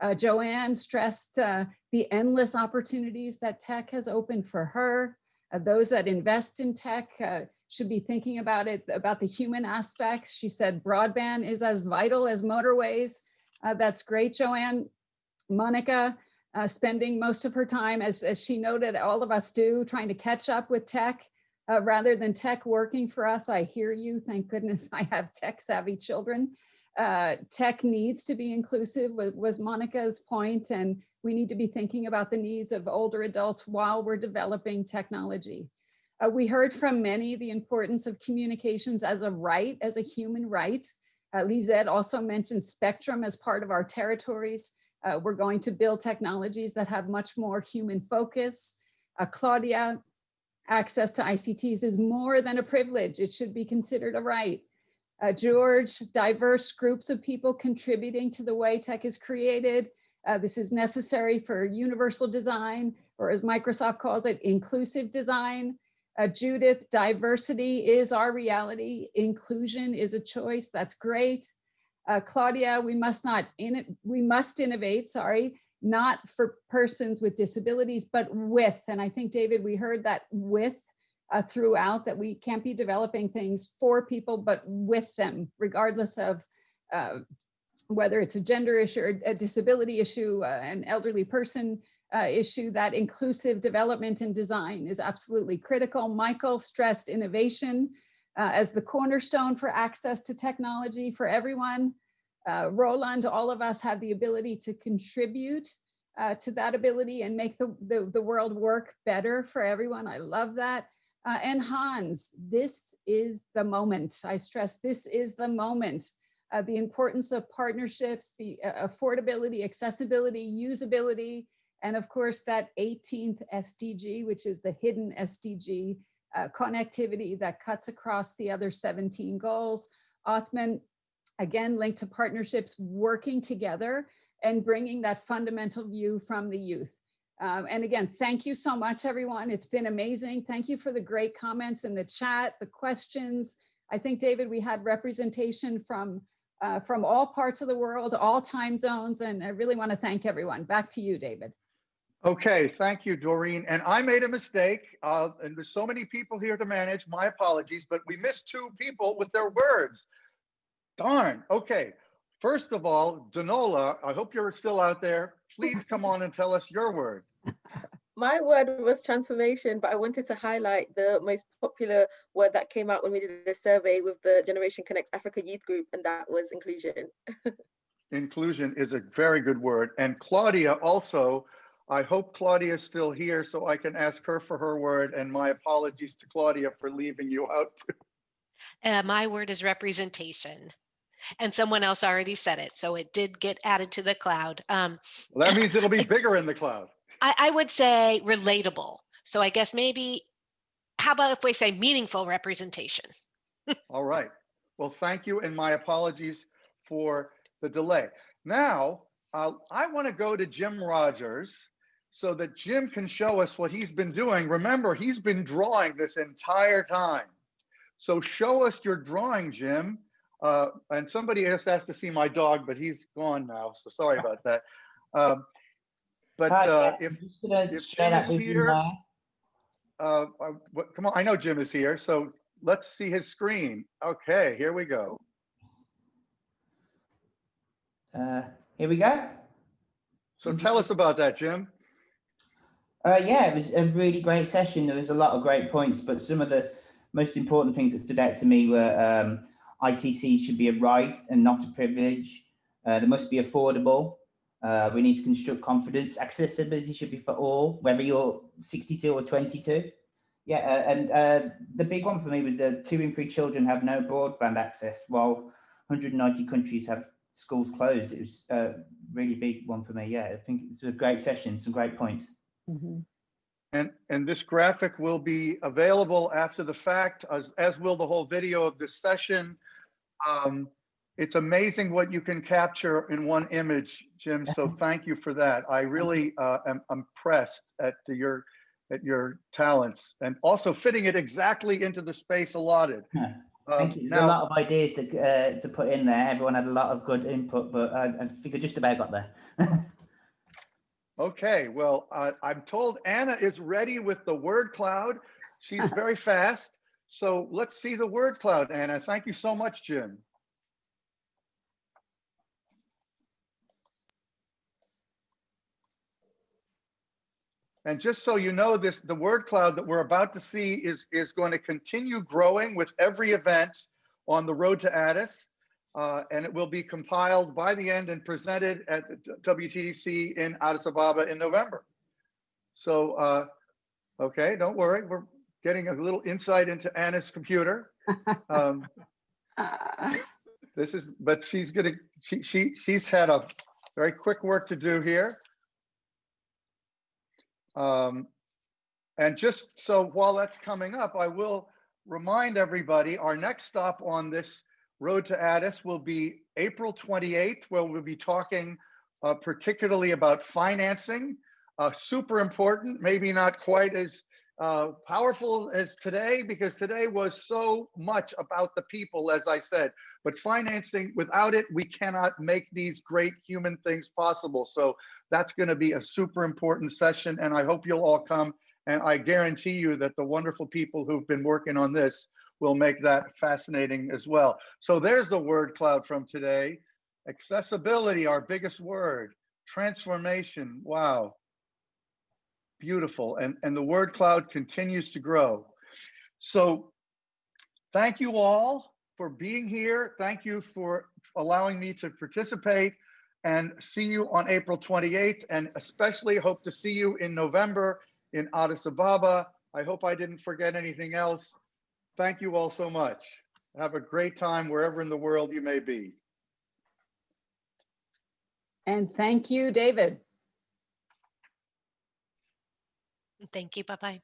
Uh, Joanne stressed uh, the endless opportunities that tech has opened for her. Uh, those that invest in tech uh, should be thinking about it, about the human aspects. She said broadband is as vital as motorways. Uh, that's great, Joanne. Monica, uh, spending most of her time, as, as she noted, all of us do, trying to catch up with tech uh, rather than tech working for us. I hear you. Thank goodness I have tech savvy children. Uh, tech needs to be inclusive was, Monica's point, and we need to be thinking about the needs of older adults while we're developing technology. Uh, we heard from many the importance of communications as a right, as a human right. Uh, Lizette also mentioned spectrum as part of our territories. Uh, we're going to build technologies that have much more human focus. Uh, Claudia, access to ICTs is more than a privilege. It should be considered a right. Uh, George, diverse groups of people contributing to the way tech is created. Uh, this is necessary for universal design, or as Microsoft calls it, inclusive design. Uh, Judith, diversity is our reality. Inclusion is a choice. That's great. Uh, Claudia, we must not in we must innovate. Sorry, not for persons with disabilities, but with. And I think David, we heard that with uh, throughout that we can't be developing things for people, but with them, regardless of uh, whether it's a gender issue or a disability issue, uh, an elderly person uh, issue, that inclusive development and design is absolutely critical. Michael stressed innovation uh, as the cornerstone for access to technology for everyone. Uh, Roland, all of us have the ability to contribute uh, to that ability and make the, the, the, world work better for everyone. I love that. Uh, and Hans, this is the moment. I stress this is the moment. Uh, the importance of partnerships, the uh, affordability, accessibility, usability, and of course that 18th SDG, which is the hidden SDG, uh, connectivity that cuts across the other 17 goals. Othman, again, linked to partnerships working together and bringing that fundamental view from the youth. Um, and again, thank you so much, everyone. It's been amazing. Thank you for the great comments in the chat, the questions. I think, David, we had representation from uh, from all parts of the world, all time zones, and I really want to thank everyone. Back to you, David. Okay, thank you, Doreen. And I made a mistake, uh, and there's so many people here to manage. My apologies, but we missed two people with their words. Darn. Okay. First of all, Danola, I hope you're still out there. Please come on and tell us your word. My word was transformation, but I wanted to highlight the most popular word that came out when we did a survey with the Generation Connect Africa Youth Group, and that was inclusion. inclusion is a very good word. And Claudia also, I hope Claudia is still here so I can ask her for her word. And my apologies to Claudia for leaving you out. Uh, my word is representation. And someone else already said it, so it did get added to the cloud. Um, well, that means it'll be bigger in the cloud. I, I would say relatable. So I guess maybe, how about if we say meaningful representation? All right. Well, thank you, and my apologies for the delay. Now, uh, I want to go to Jim Rogers so that Jim can show us what he's been doing. Remember, he's been drawing this entire time. So show us your drawing, Jim. Uh, and somebody else asked to see my dog, but he's gone now. So sorry about that. Um, but uh, if, if Jim is here, uh, uh, come on, I know Jim is here. So let's see his screen. Okay, here we go. Uh, here we go. So tell us about that, Jim. Uh, yeah, it was a really great session. There was a lot of great points, but some of the most important things that stood out to me were um, ITC should be a right and not a privilege. Uh, they must be affordable. Uh, we need to construct confidence. Accessibility should be for all, whether you're 62 or 22. Yeah, uh, and uh, the big one for me was the two in three children have no broadband access, while 190 countries have schools closed. It was a really big one for me. Yeah, I think it's a great session, some great points. Mm -hmm. And, and this graphic will be available after the fact, as, as will the whole video of this session. Um, it's amazing what you can capture in one image, Jim. So thank you for that. I really uh, am impressed at the, your at your talents and also fitting it exactly into the space allotted. Thank um, you. There's now, a lot of ideas to uh, to put in there. Everyone had a lot of good input, but I, I think I just about got there. okay, well, uh, I'm told Anna is ready with the word cloud. She's very fast. So let's see the word cloud, Anna. Thank you so much, Jim. And just so you know this, the word cloud that we're about to see is, is going to continue growing with every event on the road to Addis. Uh, and it will be compiled by the end and presented at WTDC in Addis Ababa in November. So, uh, okay, don't worry. We're getting a little insight into Anna's computer. Um, this is, but she's gonna, she, she, she's had a very quick work to do here. Um, and just so while that's coming up, I will remind everybody our next stop on this road to Addis will be April 28th, where we'll be talking uh, particularly about financing. Uh, super important, maybe not quite as uh, powerful as today, because today was so much about the people, as I said. But financing, without it, we cannot make these great human things possible. So that's going to be a super important session, and I hope you'll all come And I guarantee you that the wonderful people who've been working on this will make that fascinating as well. So there's the word cloud from today. Accessibility, our biggest word. Transformation, wow. Beautiful, and, and the word cloud continues to grow. So thank you all for being here. Thank you for allowing me to participate and see you on April 28th and especially hope to see you in November in Addis Ababa. I hope I didn't forget anything else. Thank you all so much. Have a great time wherever in the world you may be. And thank you, David. Thank you. Bye-bye.